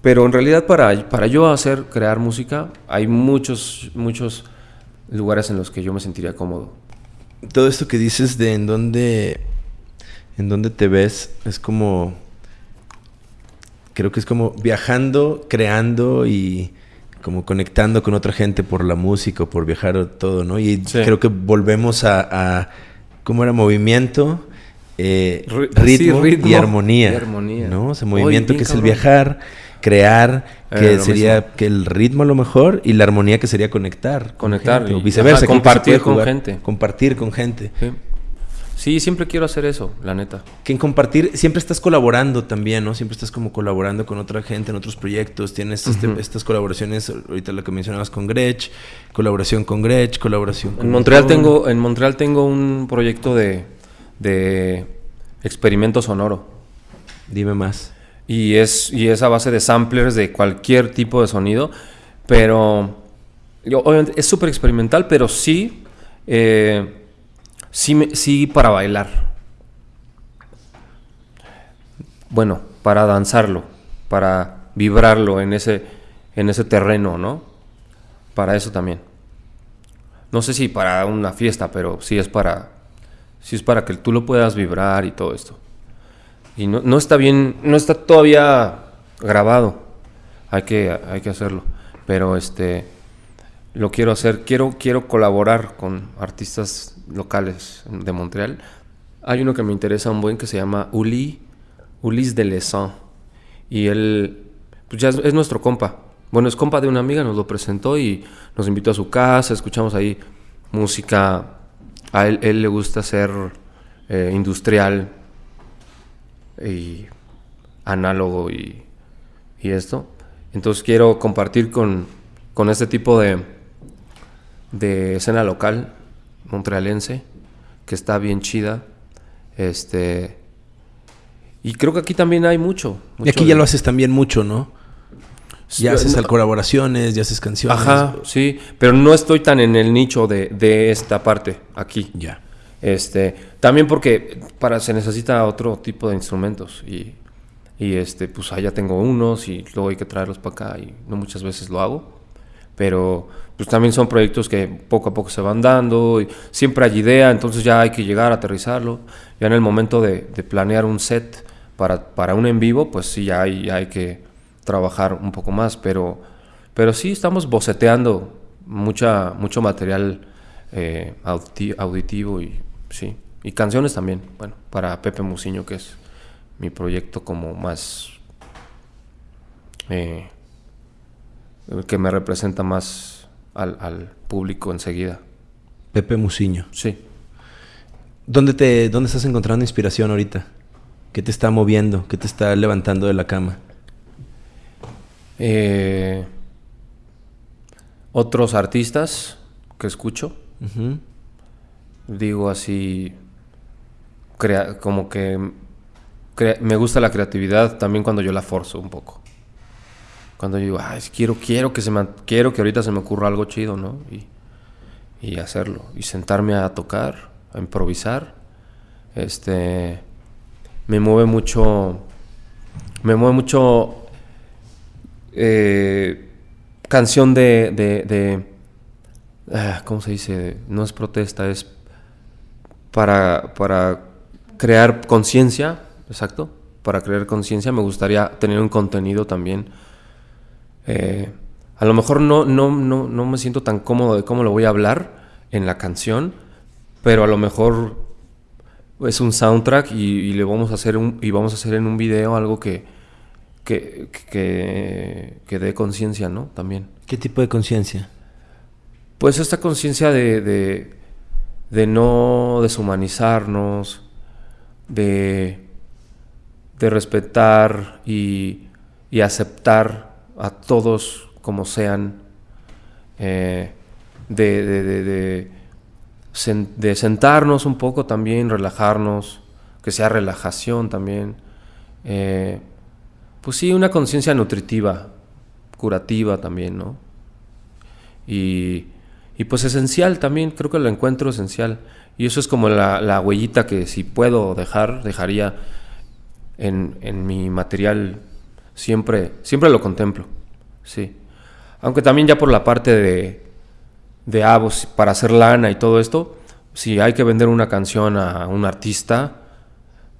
Pero en realidad para, para yo hacer, crear música, hay muchos, muchos lugares en los que yo me sentiría cómodo. Todo esto que dices de en dónde, en dónde te ves, es como, creo que es como viajando, creando y como conectando con otra gente por la música, por viajar o todo, ¿no? Y sí. creo que volvemos a, a, ¿cómo era? Movimiento, eh, ritmo, sí, ritmo, y armonía, y armonía. ¿no? O sea, movimiento que cabrón. es el viajar, crear, que eh, sería mismo. que el ritmo a lo mejor y la armonía que sería conectar. Conectar. Gente, o viceversa. Ajá, compartir con gente. Compartir con gente. Sí. Sí, siempre quiero hacer eso, la neta. Que en compartir, siempre estás colaborando también, ¿no? Siempre estás como colaborando con otra gente en otros proyectos. Tienes este, estas colaboraciones, ahorita lo que mencionabas con Gretsch, colaboración con Gretsch, colaboración con... En Montreal, tengo, en Montreal tengo un proyecto de, de experimento sonoro. Dime más. Y es, y es a base de samplers de cualquier tipo de sonido, pero yo, obviamente es súper experimental, pero sí... Eh, sí, sí para bailar. Bueno, para danzarlo, para vibrarlo en ese, en ese terreno, ¿no? Para eso también. No sé si para una fiesta, pero sí es para, sí es para que tú lo puedas vibrar y todo esto. Y no, no está bien, no está todavía grabado. Hay que, hay que hacerlo. Pero este, lo quiero hacer. Quiero, quiero colaborar con artistas locales de Montreal. Hay uno que me interesa un buen que se llama Uli, Ulis de Lesan. Y él, pues ya es, nuestro compa. Bueno, es compa de una amiga, nos lo presentó y nos invitó a su casa, escuchamos ahí música. A él, él le gusta ser eh, industrial y análogo y, y, esto. Entonces quiero compartir con, con este tipo de, de escena local montrealense, que está bien chida. Este. Y creo que aquí también hay mucho. y aquí ya lo haces también mucho, ¿no? Ya haces colaboraciones, ya haces canciones. Ajá, sí, pero no estoy tan en el nicho de, de esta parte aquí. Ya. Este, también porque para se necesita otro tipo de instrumentos y, y este, pues allá tengo unos y luego hay que traerlos para acá y no muchas veces lo hago pero pues también son proyectos que poco a poco se van dando, siempre hay idea, entonces ya hay que llegar a aterrizarlo. Ya en el momento de, planear un set para, para, un en vivo, pues sí, ya hay, hay que trabajar un poco más, pero, pero sí estamos boceteando mucha, mucho material eh, auditivo y sí, y canciones también, bueno, para Pepe Musiño, que es mi proyecto como más... Eh, el que me representa más al, público enseguida. Pepe Musiño. Sí. ¿Dónde, te, ¿Dónde estás encontrando inspiración ahorita? ¿Qué te está moviendo? ¿Qué te está levantando de la cama? Eh, otros artistas que escucho. Digo así, como que me gusta la creatividad también cuando yo la forzo un poco. Cuando yo digo, Ay, quiero, quiero que se me, quiero que ahorita se me ocurra algo chido, ¿no? Y, y hacerlo. Y sentarme a tocar, a improvisar. Este. Me mueve mucho. Me mueve mucho. Eh, canción de. de, de ah, ¿Cómo se dice? No es protesta, es para, para crear conciencia. Exacto. Para crear conciencia me gustaría tener un contenido también eh, a lo mejor no, no, no, no me siento tan cómodo de cómo lo voy a hablar en la canción, pero a lo mejor es un soundtrack y, le vamos a hacer un, y vamos a hacer en un video algo que, que, que, dé conciencia, ¿no? También. ¿Qué tipo de conciencia? Pues esta conciencia de, de, de, no deshumanizarnos, de, de respetar y, y aceptar a todos como sean, eh, de, de, de, sentarnos un poco también, relajarnos, que sea relajación también. Eh, pues sí, una conciencia nutritiva, curativa también, ¿no? Y, y, pues esencial también, creo que lo encuentro esencial. Y eso es como la, la huellita que si puedo dejar, dejaría en, en mi material Siempre, siempre lo contemplo, sí. Aunque también ya por la parte de, de ah, pues, para hacer lana y todo esto, si hay que vender una canción a un artista,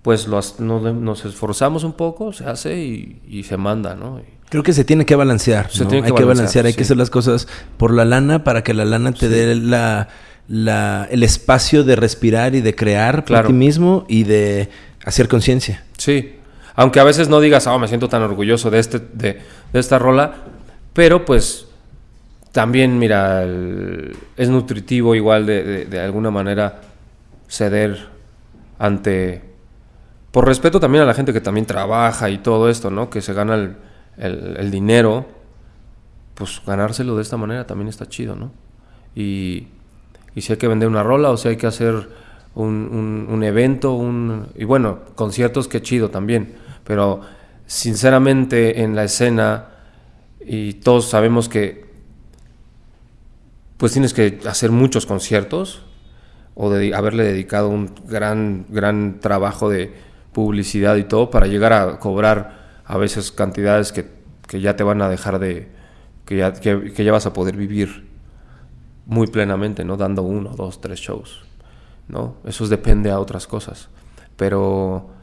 pues nos, esforzamos un poco, se hace y, se manda, ¿no? Creo que se tiene que balancear. Se tiene que hay que balancear, hay que hacer las cosas por la lana para que la lana te dé la, el espacio de respirar y de crear para ti mismo y de hacer conciencia. Sí, aunque a veces no digas, oh, me siento tan orgulloso de, este, de, esta rola, pero pues también, mira, es nutritivo igual de, alguna manera ceder ante, por respeto también a la gente que también trabaja y todo esto, ¿no? Que se gana el, el dinero, pues ganárselo de esta manera también está chido, ¿no? Y, y si hay que vender una rola o si hay que hacer un, un, evento, un, y bueno, conciertos, qué chido también, pero sinceramente en la escena, y todos sabemos que pues tienes que hacer muchos conciertos o de haberle dedicado un gran, gran trabajo de publicidad y todo para llegar a cobrar a veces cantidades que, que ya te van a dejar de, que ya, que, que ya vas a poder vivir muy plenamente, ¿no? Dando uno, dos, tres shows, ¿no? Eso depende a otras cosas. Pero,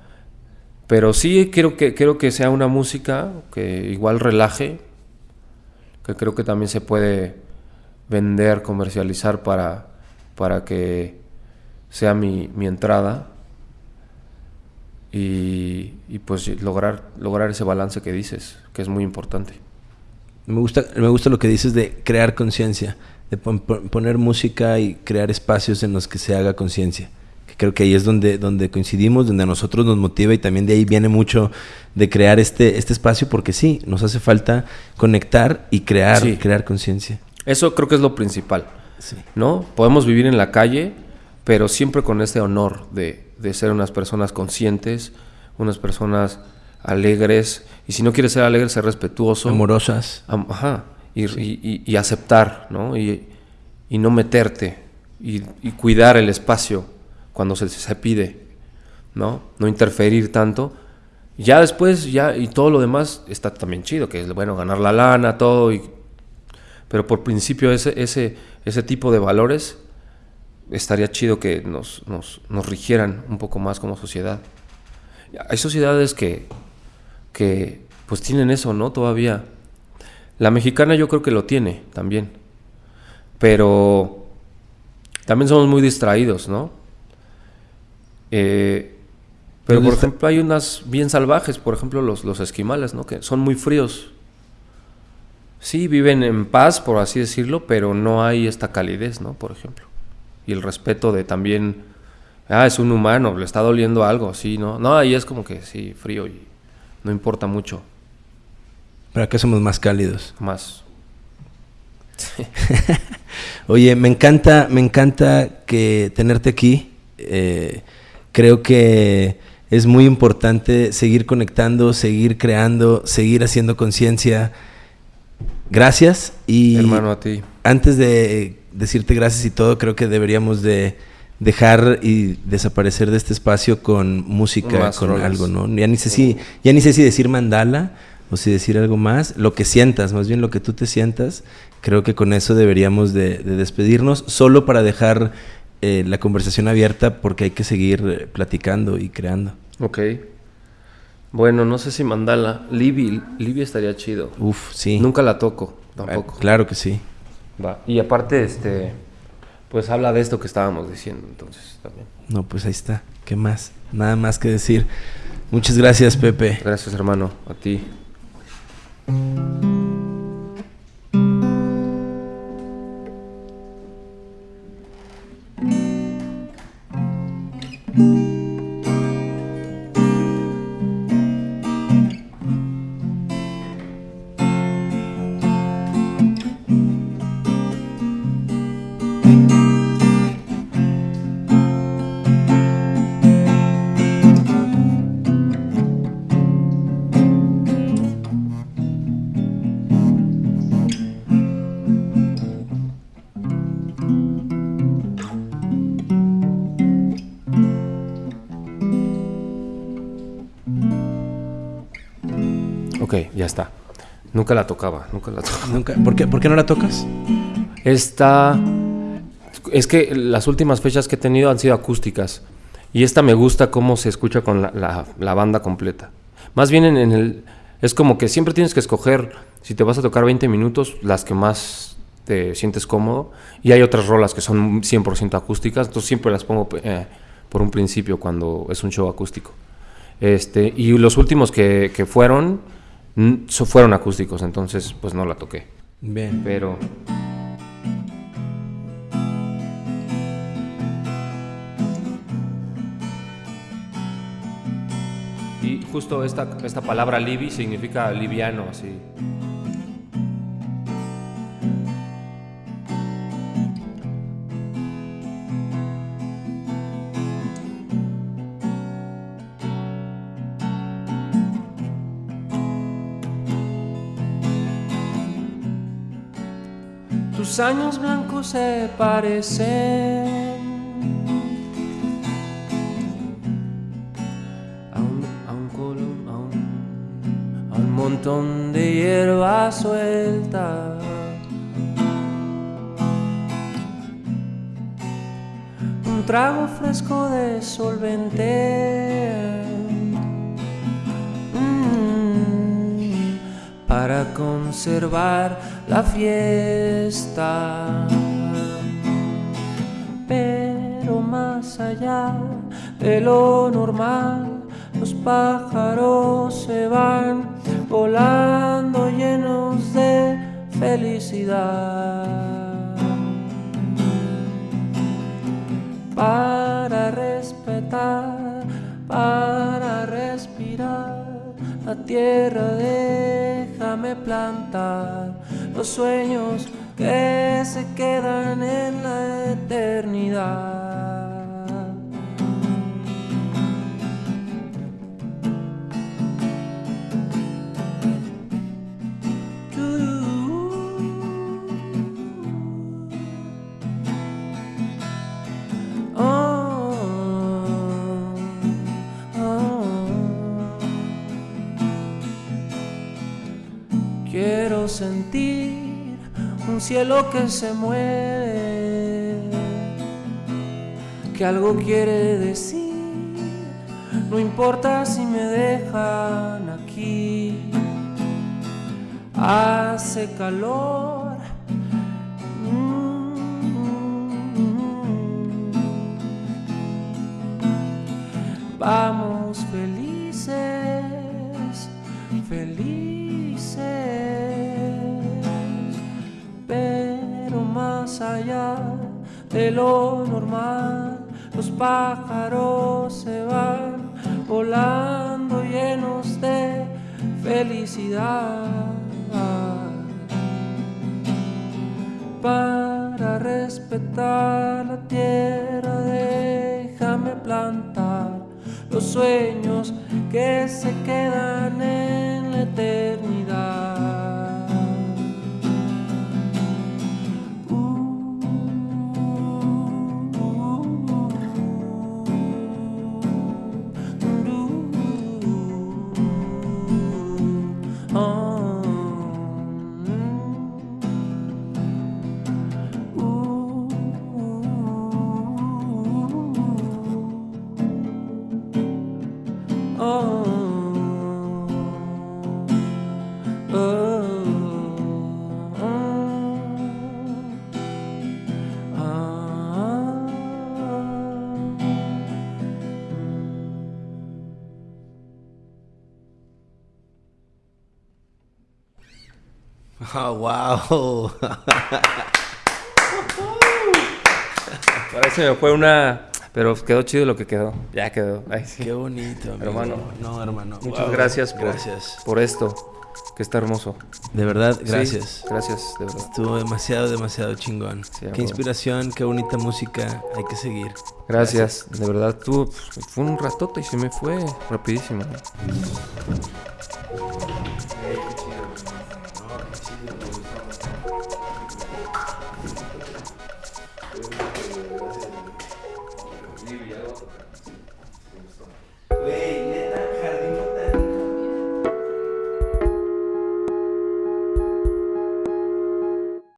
pero sí quiero que, quiero que sea una música que igual relaje, que creo que también se puede vender, comercializar para, para que sea mi, mi entrada y, y, pues lograr, lograr ese balance que dices, que es muy importante. Me gusta, me gusta lo que dices de crear conciencia de poner música y crear espacios en los que se haga conciencia. Creo que ahí es donde, donde coincidimos, donde a nosotros nos motiva y también de ahí viene mucho de crear este, este espacio porque sí, nos hace falta conectar y crear, crear conciencia. Eso creo que es lo principal. ¿No? Podemos vivir en la calle, pero siempre con este honor de, de ser unas personas conscientes, unas personas alegres, y si no quieres ser alegre, ser respetuoso. Amorosas. ajá y, aceptar, ¿no? Y, no meterte y, cuidar el espacio cuando se, se pide, ¿no? No interferir tanto. Ya después, ya, y todo lo demás está también chido, que es, bueno, ganar la lana, todo, y, pero por principio ese, ese, ese tipo de valores estaría chido que nos, nos, nos rigieran un poco más como sociedad. Hay sociedades que, que pues tienen eso, ¿no? Todavía la mexicana yo creo que lo tiene también. Pero también somos muy distraídos, ¿no? Eh, pero, por ejemplo, hay unas bien salvajes, por ejemplo, los, los esquimales, ¿no? Que son muy fríos. Sí, viven en paz, por así decirlo, pero no hay esta calidez, ¿no? Por ejemplo. Y el respeto de también, ah, es un humano, le está doliendo algo, sí, ¿no? No, ahí es como que sí, frío y no importa mucho. ¿Para qué somos más cálidos? Más. Oye, me encanta, me encanta que tenerte aquí. Eh, creo que es muy importante seguir conectando, seguir creando, seguir haciendo conciencia. Gracias y hermano a ti. Antes de decirte gracias y todo, creo que deberíamos de dejar y desaparecer de este espacio con música, con algo, ¿no? Ya ni sé si, ya ni sé si decir mandala o si decir algo más, lo que sientas, más bien lo que tú te sientas, creo que con eso deberíamos de, despedirnos, solo para dejar eh, la conversación abierta porque hay que seguir platicando y creando. Ok. Bueno, no sé si mandala. Libby, Libby estaría chido. Uf, sí. Nunca la toco, tampoco. Ah, claro que sí. Va. Y aparte, este, pues habla de esto que estábamos diciendo, entonces también. No, pues ahí está. ¿Qué más? Nada más que decir. Muchas gracias, Pepe. Gracias, hermano. A ti. Nunca la tocaba, nunca la tocaba. ¿Nunca? ¿Por, qué, ¿Por qué no la tocas? Esta... Es que las últimas fechas que he tenido han sido acústicas. Y esta me gusta cómo se escucha con la, la, banda completa. Más bien en, el... Es como que siempre tienes que escoger, si te vas a tocar 20 minutos, las que más te sientes cómodo. Y hay otras rolas que son 100% acústicas. Entonces siempre las pongo eh, por un principio cuando es un show acústico. Este, y los últimos que, que fueron fueron acústicos, entonces pues no la toqué. Bien. Pero... Y justo esta, esta palabra libi significa liviano, así. Tus años blancos se parecen a un, a un a un- a un montón de hierba suelta. Un trago fresco de solvente. Mm, para conservar la fiesta. Pero más allá de lo normal, los pájaros se van volando llenos de felicidad. Para respetar, para respirar, la tierra déjame plantar sueños que se quedan en la eternidad. Cielo que se mueve, que algo quiere decir, no importa si me dejan aquí, hace calor. Mm. Vamos allá de lo normal, los pájaros se van volando llenos de felicidad. Para respetar la tierra, déjame plantar los sueños que se quedan en la eternidad. Wow. Parece me fue una. Pero quedó chido lo que quedó. Ya quedó. Ay, sí. Qué bonito, amigo. Hermano. No, hermano. Muchas Wow. gracias por, Gracias. por esto, que está hermoso. De verdad, Sí, gracias. gracias, de verdad. Estuvo demasiado, demasiado chingón. Sí, qué inspiración, qué bonita música. Hay que seguir. Gracias, de verdad. Tú, pues, fue un ratote y se me fue rapidísimo.